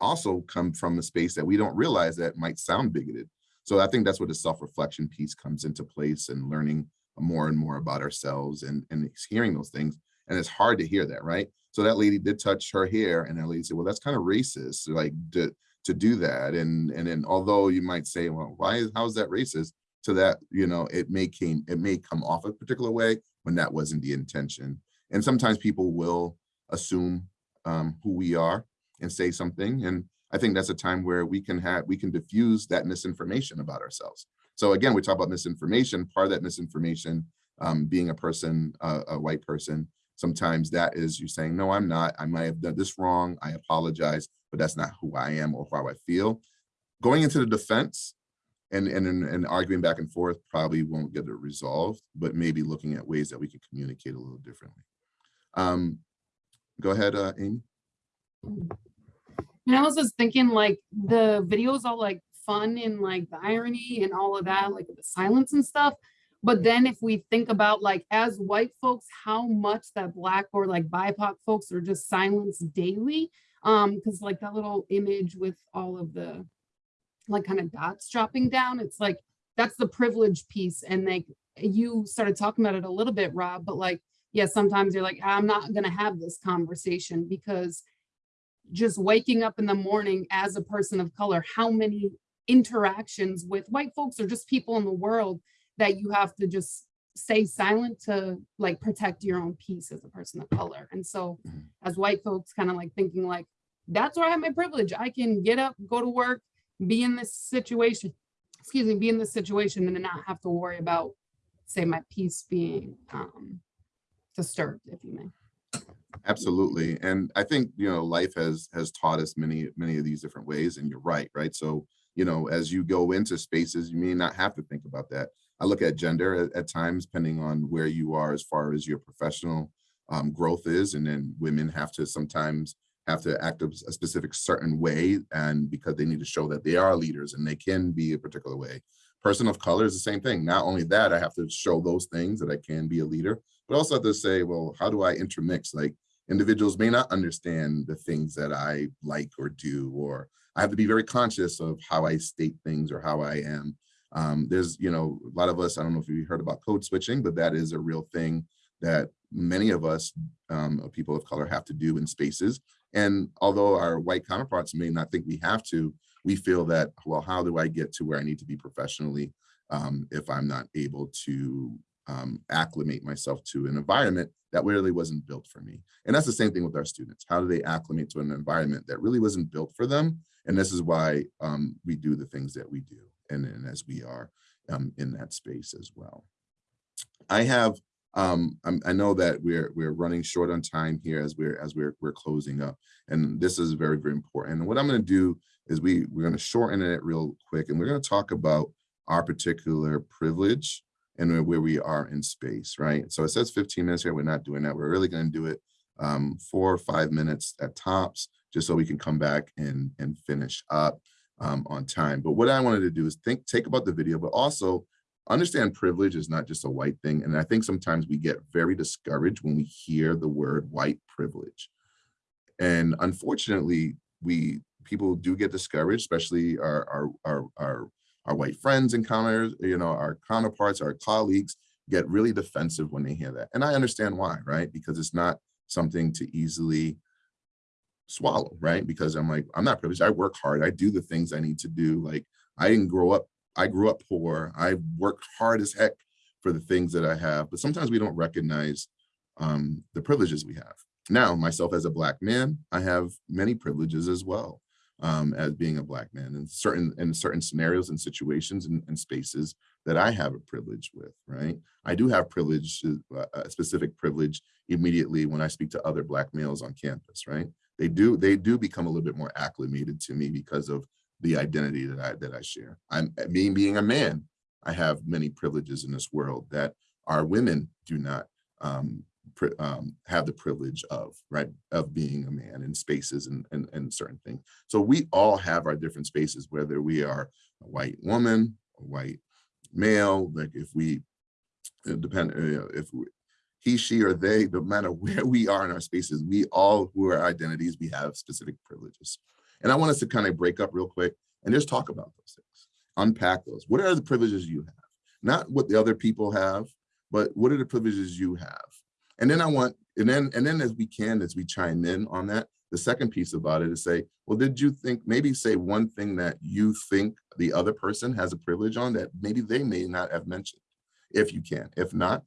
[SPEAKER 2] also come from a space that we don't realize that might sound bigoted. So I think that's where the self-reflection piece comes into place and learning more and more about ourselves and, and hearing those things. And it's hard to hear that, right? So that lady did touch her hair and that lady said, well, that's kind of racist, like to, to do that. And, and then although you might say, well, why is, how is that racist? To that, you know, it may came, it may come off a particular way when that wasn't the intention. And sometimes people will assume um, who we are and say something. And I think that's a time where we can have, we can diffuse that misinformation about ourselves. So again, we talk about misinformation, part of that misinformation, um, being a person, uh, a white person, sometimes that is you saying, no, I'm not, I might have done this wrong, I apologize, but that's not who I am or how I feel. Going into the defense and, and, and arguing back and forth probably won't get it resolved, but maybe looking at ways that we can communicate a little differently. Um, go ahead, uh, Amy.
[SPEAKER 22] And I was just thinking like the videos are like fun and like the irony and all of that, like the silence and stuff. But then if we think about like as white folks, how much that black or like BIPOC folks are just silenced daily. Um, because like that little image with all of the like kind of dots dropping down, it's like that's the privilege piece. And like you started talking about it a little bit, Rob, but like, yeah, sometimes you're like, I'm not gonna have this conversation because just waking up in the morning as a person of color, how many interactions with white folks or just people in the world that you have to just stay silent to like protect your own peace as a person of color. And so as white folks kind of like thinking like, that's where I have my privilege. I can get up, go to work, be in this situation, excuse me, be in this situation and not have to worry about say my peace being um, disturbed, if you may.
[SPEAKER 2] Absolutely. And I think, you know, life has has taught us many, many of these different ways. And you're right, right? So, you know, as you go into spaces, you may not have to think about that. I look at gender at, at times, depending on where you are as far as your professional um, growth is. And then women have to sometimes have to act a, a specific certain way and because they need to show that they are leaders and they can be a particular way. Person of color is the same thing. Not only that, I have to show those things that I can be a leader, but also have to say, well, how do I intermix? Like individuals may not understand the things that I like or do, or I have to be very conscious of how I state things or how I am. Um, there's, you know, a lot of us, I don't know if you heard about code switching, but that is a real thing that many of us, um, people of color have to do in spaces. And although our white counterparts may not think we have to, we feel that, well, how do I get to where I need to be professionally? um, if I'm not able to um, acclimate myself to an environment that really wasn't built for me. And that's the same thing with our students. How do they acclimate to an environment that really wasn't built for them? And this is why um, we do the things that we do and, and as we are um, in that space as well. I have, um, I know that we're we're running short on time here as we're as we're we're closing up, and this is very very important. And what I'm going to do is we we're going to shorten it real quick, and we're going to talk about our particular privilege and where- we are in space, right? So it says 15 minutes here. We're not doing that. We're really going to do it um, four or five minutes at tops, just so we can come back and and finish up um, on time. But what I wanted to do is think, take about the video, but also understand privilege is not just a white thing. And I think sometimes we get very discouraged when we hear the word white privilege. And unfortunately, we people do get discouraged, especially our our our our, our white friends and counters, you know, our counterparts, our colleagues get really defensive when they hear that. And I understand why, right? Because it's not something to easily swallow, right? Because I'm like, I'm not privileged. I work hard. I do the things I need to do. Like I didn't grow up, I grew up poor. I worked hard as heck for the things that I have, but sometimes we don't recognize um, the privileges we have. Now, myself as a black man, I have many privileges as well um, as being a black man in certain in certain scenarios and situations and, and spaces that I have a privilege with, right? I do have privilege, uh, a specific privilege immediately when I speak to other black males on campus, right? They do they do become a little bit more acclimated to me because of the identity that I that I share. I'm being being a man, I have many privileges in this world that our women do not um, um, have the privilege of, right, of being a man in spaces and, and, and certain things. So we all have our different spaces, whether we are a white woman, a white male, like if we, depend, uh, if we, he, she, or they, no matter (laughs) where we are in our spaces, we all who are identities, we have specific privileges. And I want us to kind of break up real quick and just talk about those things, unpack those. What are the privileges you have? Not what the other people have, but what are the privileges you have? And then I want, and then, and then as we can, as we chime in on that, the second piece about it is say, well, did you think, maybe say one thing that you think the other person has a privilege on that maybe they may not have mentioned, if you can. If not,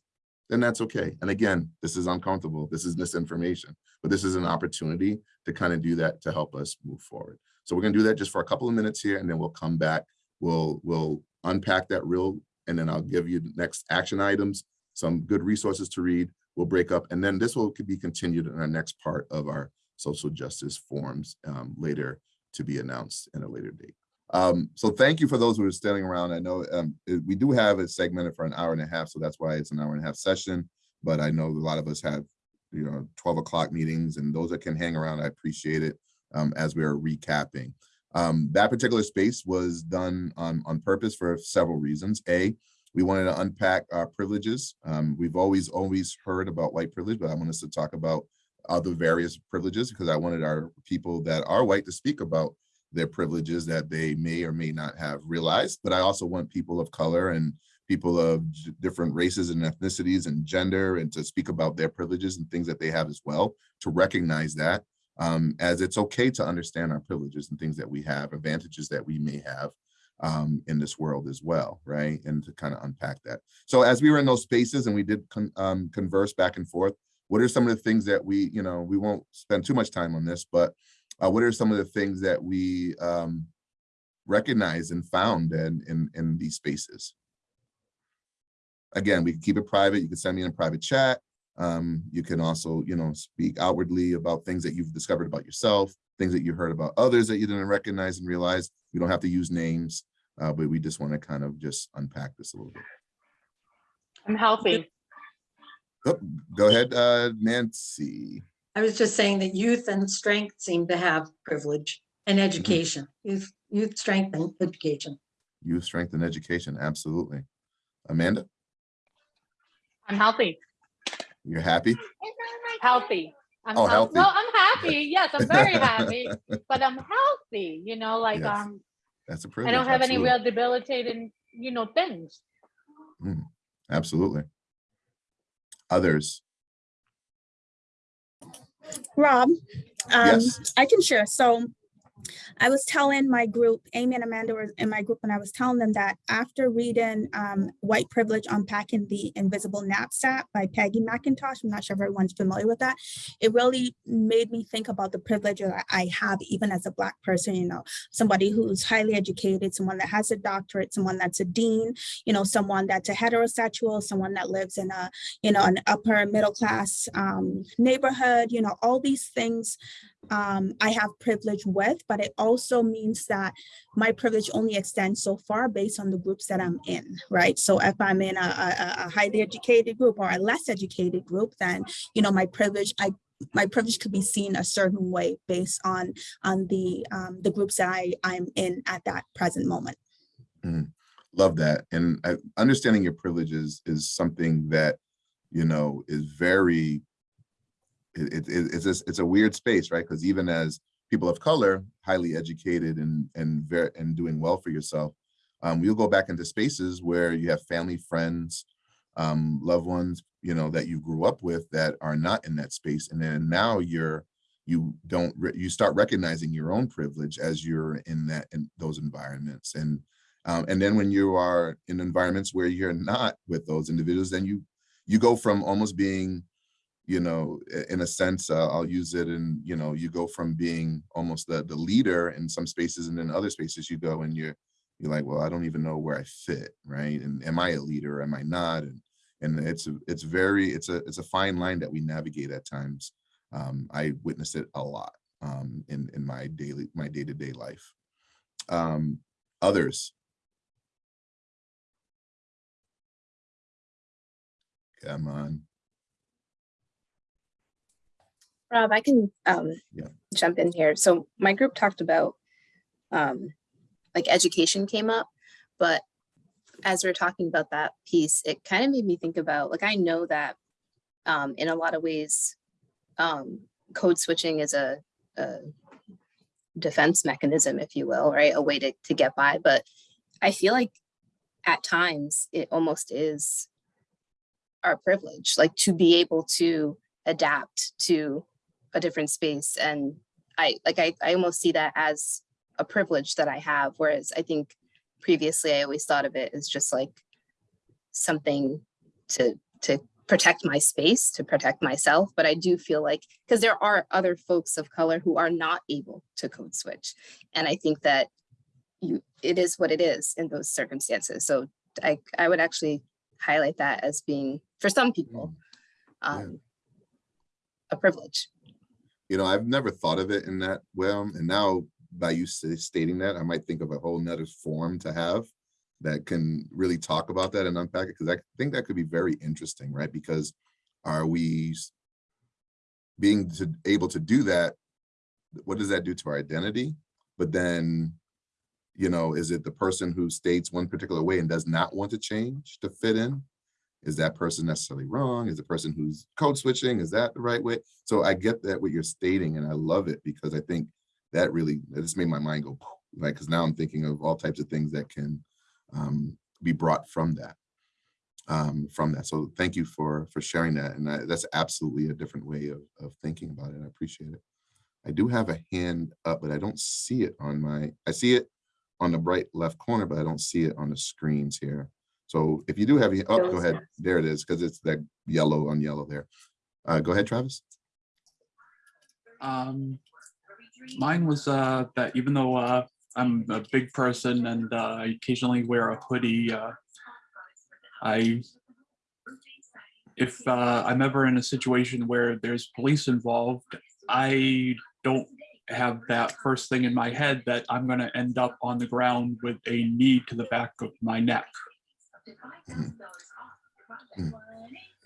[SPEAKER 2] then that's okay. And again, this is uncomfortable. This is misinformation, but this is an opportunity to kind of do that to help us move forward. So we're gonna do that just for a couple of minutes here and then we'll come back. We'll, we'll unpack that real, and then I'll give you the next action items, some good resources to read. We'll break up and then this will could be continued in our next part of our social justice forums um, later to be announced in a later date. Um, so thank you for those who are standing around. I know um, we do have it segmented for an hour and a half, so that's why it's an hour and a half session. But I know a lot of us have, you know, 12 o'clock meetings and those that can hang around, I appreciate it um, as we are recapping. Um, that particular space was done on, on purpose for several reasons. A, we wanted to unpack our privileges. Um, we've always, always heard about white privilege, but I want us to talk about other various privileges because I wanted our people that are white to speak about their privileges that they may or may not have realized. But I also want people of color and people of different races and ethnicities and gender and to speak about their privileges and things that they have as well, to recognize that um, as it's okay to understand our privileges and things that we have, advantages that we may have um, in this world as well, right? And to kind of unpack that. So as we were in those spaces and we did con um, converse back and forth, what are some of the things that we, you know, we won't spend too much time on this, but uh, what are some of the things that we um, recognized and found in, in, in these spaces? Again, we can keep it private. You can send me in a private chat. Um, you can also, you know, speak outwardly about things that you've discovered about yourself, things that you heard about others that you didn't recognize and realize. We don't have to use names, uh, but we just want to kind of just unpack this a little bit.
[SPEAKER 20] I'm healthy.
[SPEAKER 2] Oh, Go ahead, uh, Nancy.
[SPEAKER 4] I was just saying that youth and strength seem to have privilege and education, youth, youth, strength and education.
[SPEAKER 2] Youth strength and education, absolutely. Amanda,
[SPEAKER 20] I'm healthy.
[SPEAKER 2] You're happy?
[SPEAKER 20] Healthy. I'm
[SPEAKER 2] Oh,
[SPEAKER 20] health-
[SPEAKER 2] healthy.
[SPEAKER 20] No, I'm happy. Yes, I'm very (laughs) happy, but I'm healthy, you know, like,
[SPEAKER 2] Yes,
[SPEAKER 20] um,
[SPEAKER 2] That's a
[SPEAKER 20] I
[SPEAKER 2] privilege.
[SPEAKER 20] I don't have any real debilitating, you know, things.
[SPEAKER 2] Mm, Absolutely. Others,
[SPEAKER 23] Rob, um,
[SPEAKER 2] Yes.
[SPEAKER 23] I can share. So I was telling my group, Amy and Amanda were in my group, and I was telling them that after reading um, White Privilege Unpacking the Invisible Knapsack by Peggy McIntosh, I'm not sure if everyone's familiar with that, it really made me think about the privilege that I have even as a Black person, you know, somebody who's highly educated, someone that has a doctorate, someone that's a dean, you know, someone that's a heterosexual, someone that lives in a, you know, an upper middle class um, neighborhood, you know, all these things um, I have privilege with, but it also means that my privilege only extends so far based on the groups that I'm in, right? So if I'm in a, a, a highly educated group or a less educated group, then, you know, my privilege, I my privilege could be seen a certain way based on on the um, the groups that I, I'm in at that present moment.
[SPEAKER 2] Mm, love that. And understanding your privileges is something that, you know, is very it, it, it's it's a weird space, right? Because even as people of color, highly educated and and very and doing well for yourself, um, you'll go back into spaces where you have family, friends, um, loved ones, you know, that you grew up with that are not in that space, and then now you're you don't you start recognizing your own privilege as you're in that in those environments and um, and then when you are in environments where you're not with those individuals then you you go from almost being you know, in a sense, uh, I'll use it and, you know, you go from being almost the, the leader in some spaces and then other spaces you go and you're, you're like, well, I don't even know where I fit, right? And am I a leader? Am I not? And and it's it's very it's a it's a fine line that we navigate at times. Um, I witness it a lot um, in in my daily my day to day life. Um, others. Come on.
[SPEAKER 10] Rob, I can um,
[SPEAKER 2] Yeah.
[SPEAKER 10] jump in here. So my group talked about um, like education came up, but as we're talking about that piece, it kind of made me think about like I know that um, in a lot of ways, um, code switching is a, a defense mechanism, if you will, right? A way to, to get by. But I feel like at times it almost is our privilege, like to be able to adapt to a different space. And I like I, I almost see that as a privilege that I have. Whereas I think previously I always thought of it as just like something to to protect my space, to protect myself. But I do feel like because there are other folks of color who are not able to code switch. And I think that you it is what it is in those circumstances. So I, I would actually highlight that as being for some people um, a privilege.
[SPEAKER 2] You know, I've never thought of it in that well, and now by you stating that, I might think of a whole nother form to have that can really talk about that and unpack it, because I think that could be very interesting, right? Because are we being to, able to do that? What does that do to our identity? But then, you know, is it the person who states one particular way and does not want to change to fit in? Is that person necessarily wrong? Is the person who's code switching, is that the right way? So I get that what you're stating and I love it because I think that really, just made my mind go, (sniffs) like, because now I'm thinking of all types of things that can um, be brought from that. Um, from that. So thank you for for sharing that. And I, that's absolutely a different way of, of thinking about it. I appreciate it. I do have a hand up, but I don't see it on my, I see it on the bright left corner, but I don't see it on the screens here. So if you do have, your- oh, go ahead. There it is, because it's that yellow on yellow there. Uh, go ahead, Travis.
[SPEAKER 21] Um, mine was uh, that even though uh, I'm a big person and uh, I occasionally wear a hoodie, uh, I if uh, I'm ever in a situation where there's police involved, I don't have that first thing in my head that I'm going to end up on the ground with a knee to the back of my neck.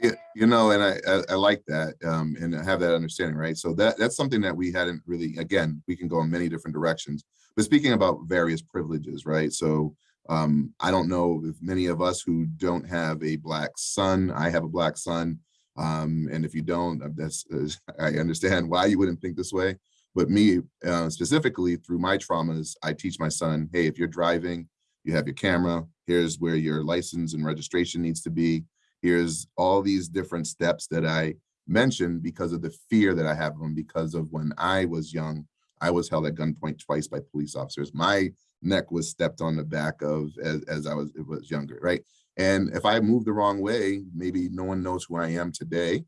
[SPEAKER 2] Yeah, you know, and I, I, I like that, um, and I have that understanding, right? So that, that's something that we hadn't really, again, we can go in many different directions. But speaking about various privileges, right? So um, I don't know if many of us who don't have a black son, I have a black son. Um, and if you don't, uh, that's, uh, (laughs) I understand why you wouldn't think this way. But me uh, specifically through my traumas, I teach my son, hey, if you're driving, you have your camera, here's where your license and registration needs to be. Here's all these different steps that I mentioned because of the fear that I have them because of when I was young, I was held at gunpoint twice by police officers. My neck was stepped on the back of as, as I was, was younger, right? And if I move the wrong way, maybe no one knows who I am today.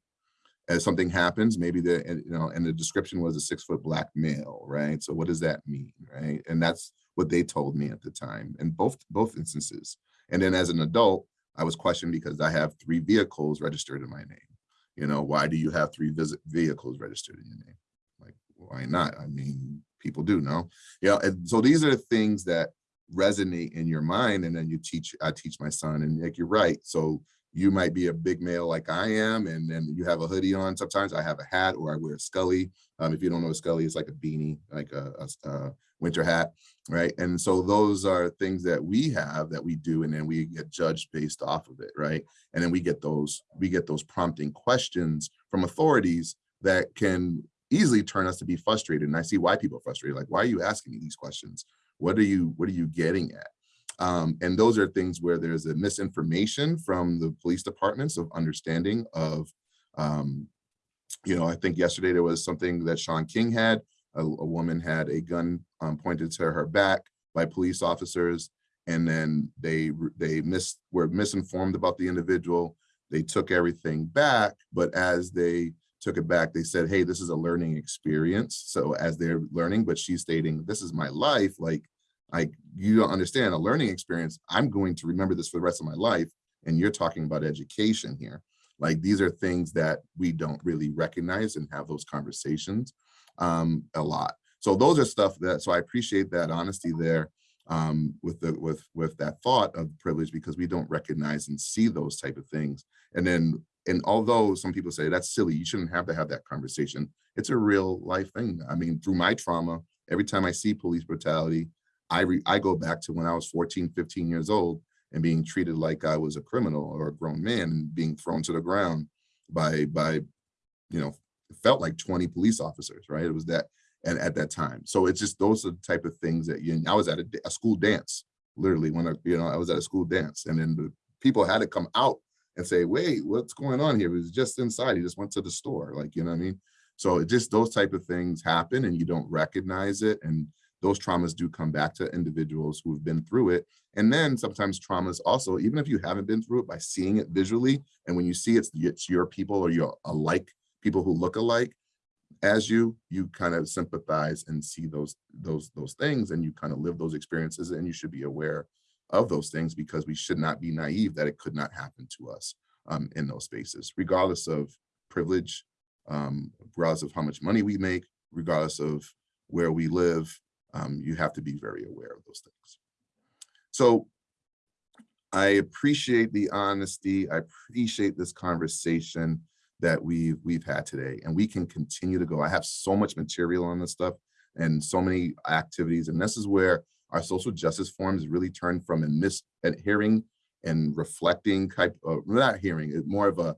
[SPEAKER 2] As something happens, maybe the, you know, and the description was a six foot black male, right? So what does that mean, right? And that's what they told me at the time in both, both instances. And then as an adult, I was questioned because I have three vehicles registered in my name. You know, why do you have three visit vehicles registered in your name? Like, why not? I mean, people do know. Yeah, and so these are things that resonate in your mind and then you teach i teach my son and like you're right so you might be a big male like i am and then you have a hoodie on sometimes i have a hat or i wear a scully. Um, if you don't know a scully it's like a beanie like a, a, a winter hat right? And so those are things that we have that we do and then we get judged based off of it right? And then we get those we get those prompting questions from authorities that can easily turn us to be frustrated. And i see why people are frustrated like why are you asking me these questions? What are you what are you getting at um, and those are things where there's a misinformation from the police departments of understanding of um, you know i think yesterday there was something that Shaun King had a, a woman had a gun um, pointed to her back by police officers and then they they mis were misinformed about the individual. They took everything back but as they took it back they said hey this is a learning experience. So as they're learning but she's stating this is my life like like you don't understand a learning experience i'm going to remember this for the rest of my life and you're talking about education here. Like these are things that we don't really recognize and have those conversations um a lot. So those are stuff that so i appreciate that honesty there um with the with with that thought of privilege because we don't recognize and see those type of things. And then and although some people say that's silly you shouldn't have to have that conversation it's a real life thing. I mean through my trauma every time i see police brutality I, re, I go back to when I was 14, 15 years old and being treated like I was a criminal or a grown man and being thrown to the ground by, by, you know, felt like 20 police officers, right? It was that, and at that time. So it's just, those are the type of things that you, I was at a, a school dance, literally when I, you know, I was at a school dance and then the people had to come out and say, wait, what's going on here? It was just inside. He just went to the store. Like, you know what I mean? So it just those type of things happen and you don't recognize it. And those traumas do come back to individuals who have been through it. And then sometimes traumas also, even if you haven't been through it by seeing it visually, and when you see it's, it's your people or your alike, people who look alike as you, you kind of sympathize and see those, those, those things and you kind of live those experiences and you should be aware of those things because we should not be naive that it could not happen to us um, in those spaces, regardless of privilege, um, regardless of how much money we make, regardless of where we live, um, you have to be very aware of those things. So I appreciate the honesty. I appreciate this conversation that we've we've had today, and we can continue to go. I have so much material on this stuff and so many activities, and this is where our social justice forums really turn from a mis and hearing and reflecting type of not hearing more of a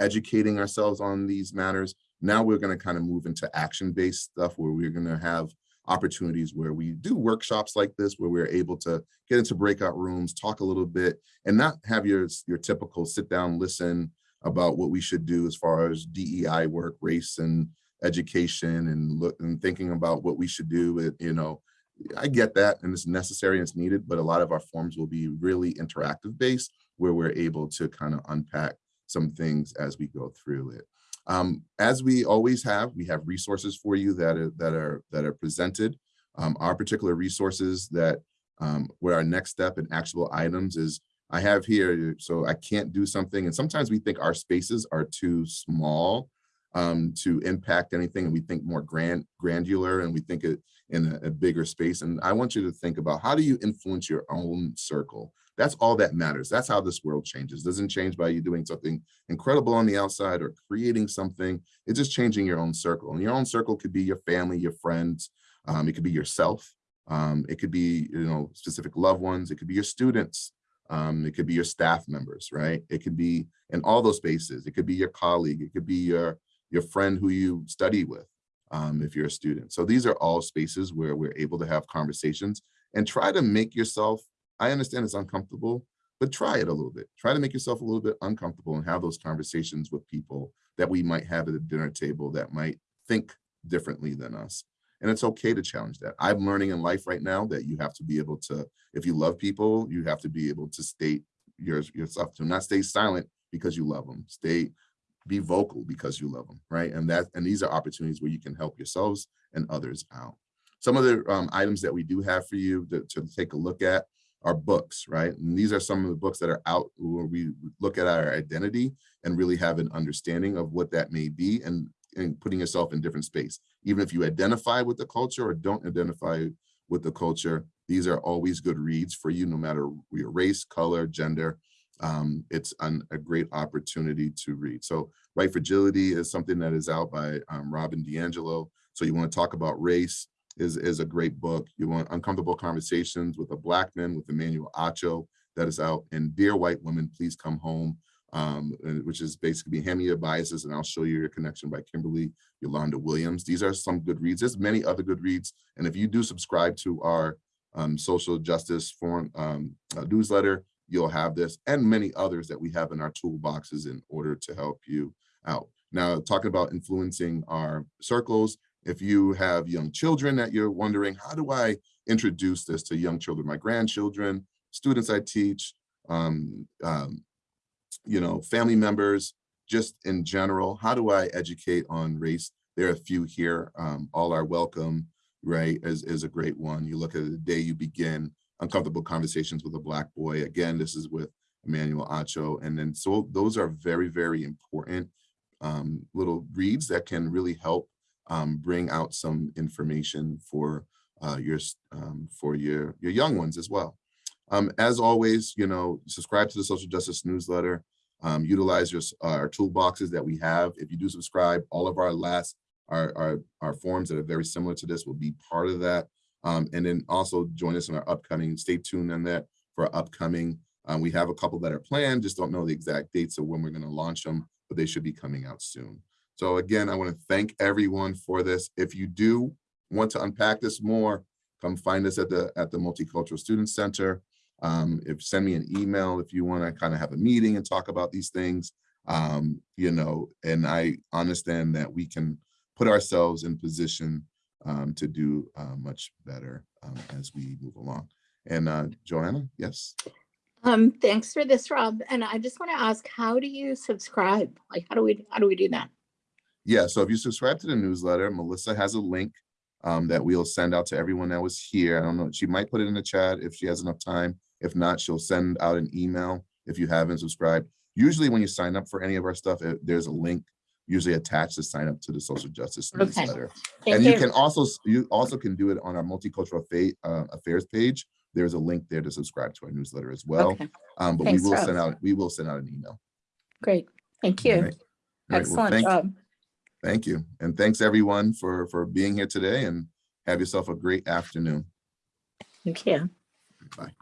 [SPEAKER 2] educating ourselves on these matters. Now we're going to kind of move into action-based stuff where we're going to have opportunities where we do workshops like this, where we're able to get into breakout rooms, talk a little bit, and not have your, your typical sit down, listen about what we should do as far as DEI work, race and education and look and thinking about what we should do with, you know, I get that and it's necessary and it's needed, but a lot of our forms will be really interactive based where we're able to kind of unpack some things as we go through it. Um, as we always have, we have resources for you that are that are that are presented. Um, our particular resources that um, where our next step and actionable items is I have here, so I can't do something. And sometimes we think our spaces are too small um, to impact anything. And we think more grand, granular and we think it in a, a bigger space. And I want you to think about how do you influence your own circle? That's all that matters. That's how this world changes. It doesn't change by you doing something incredible on the outside or creating something. It's just changing your own circle. And your own circle could be your family, your friends. Um, it could be yourself. Um, it could be, you know, specific loved ones. It could be your students. Um, it could be your staff members, right? It could be in all those spaces. It could be your colleague. It could be your, your friend who you study with um, if you're a student. So these are all spaces where we're able to have conversations and try to make yourself, I understand it's uncomfortable, but try it a little bit. Try to make yourself a little bit uncomfortable and have those conversations with people that we might have at a dinner table that might think differently than us And it's okay to challenge that. I'm learning in life right now that you have to be able to, if you love people, you have to be able to state your, yourself, to not stay silent because you love them. Stay, be vocal because you love them, right? And that, and these are opportunities where you can help yourselves and others out. Some of the um, items that we do have for you to, to take a look at are books, right? And these are some of the books that are out where we look at our identity and really have an understanding of what that may be and, and putting yourself in different space. Even if you identify with the culture or don't identify with the culture, these are always good reads for you, no matter your race, color, gender. Um, it's an, a great opportunity to read. So White Fragility is something that is out by um, Robin DiAngelo. So you want to talk about race, is, is a great book. You want Uncomfortable Conversations with a Black Man with Emmanuel Acho that is out. And Dear White Women, Please Come Home, um, which is basically Hand Me Your Biases and I'll Show You Your Connection by Kimberly Yolanda Williams. These are some good reads. There's many other good reads. And if you do subscribe to our um, social justice forum um, uh, newsletter, you'll have this and many others that we have in our toolboxes in order to help you out. Now, talking about influencing our circles, if you have young children that you're wondering, how do I introduce this to young children, my grandchildren, students I teach, um, um, you know, family members, just in general, how do I educate on race? There are a few here, um, all are welcome, right, is, is a great one. You look at the day you begin, uncomfortable conversations with a black boy. Again, this is with Emmanuel Acho. And then so those are very, very important um, little reads that can really help um, bring out some information for uh, your um, for your your young ones as well. Um, as always, you know, subscribe to the social justice newsletter. Um, utilize your our toolboxes that we have. If you do subscribe, all of our last our our, our forms that are very similar to this will be part of that. Um, and then also join us in our upcoming. Stay tuned on that for upcoming. Um, we have a couple that are planned. Just don't know the exact dates of when we're going to launch them, but they should be coming out soon. So again, I want to thank everyone for this. If you do want to unpack this more, come find us at the at the Multicultural Student Center. Um, if send me an email if you want to kind of have a meeting and talk about these things. Um, you know, and I understand that we can put ourselves in position um, to do uh, much better um, as we move along. And uh, Joanna, yes.
[SPEAKER 8] Um, thanks for this, Rob. And I just want to ask, how do you subscribe? Like, how do we, how do we do that?
[SPEAKER 2] Yeah, so if you subscribe to the newsletter, Melissa has a link um, that we'll send out to everyone that was here. I don't know, she might put it in the chat if she has enough time. If not, she'll send out an email if you haven't subscribed. Usually when you sign up for any of our stuff, uh, there's a link usually attached to sign up to the social justice
[SPEAKER 8] Okay.
[SPEAKER 2] newsletter.
[SPEAKER 8] Thank
[SPEAKER 2] And you
[SPEAKER 8] you.
[SPEAKER 2] can also, you also can do it on our multicultural uh, affairs page. There's a link there to subscribe to our newsletter as well.
[SPEAKER 8] Okay.
[SPEAKER 2] Um, but we will
[SPEAKER 8] Rob.
[SPEAKER 2] send out, we will send out an email.
[SPEAKER 8] Great. Thank
[SPEAKER 2] All
[SPEAKER 8] you.
[SPEAKER 2] right. All right, well,
[SPEAKER 8] Excellent
[SPEAKER 2] thank-
[SPEAKER 8] job.
[SPEAKER 2] Thank you. And thanks everyone for, for being here today and have yourself a great afternoon.
[SPEAKER 8] Thank you.
[SPEAKER 2] Bye.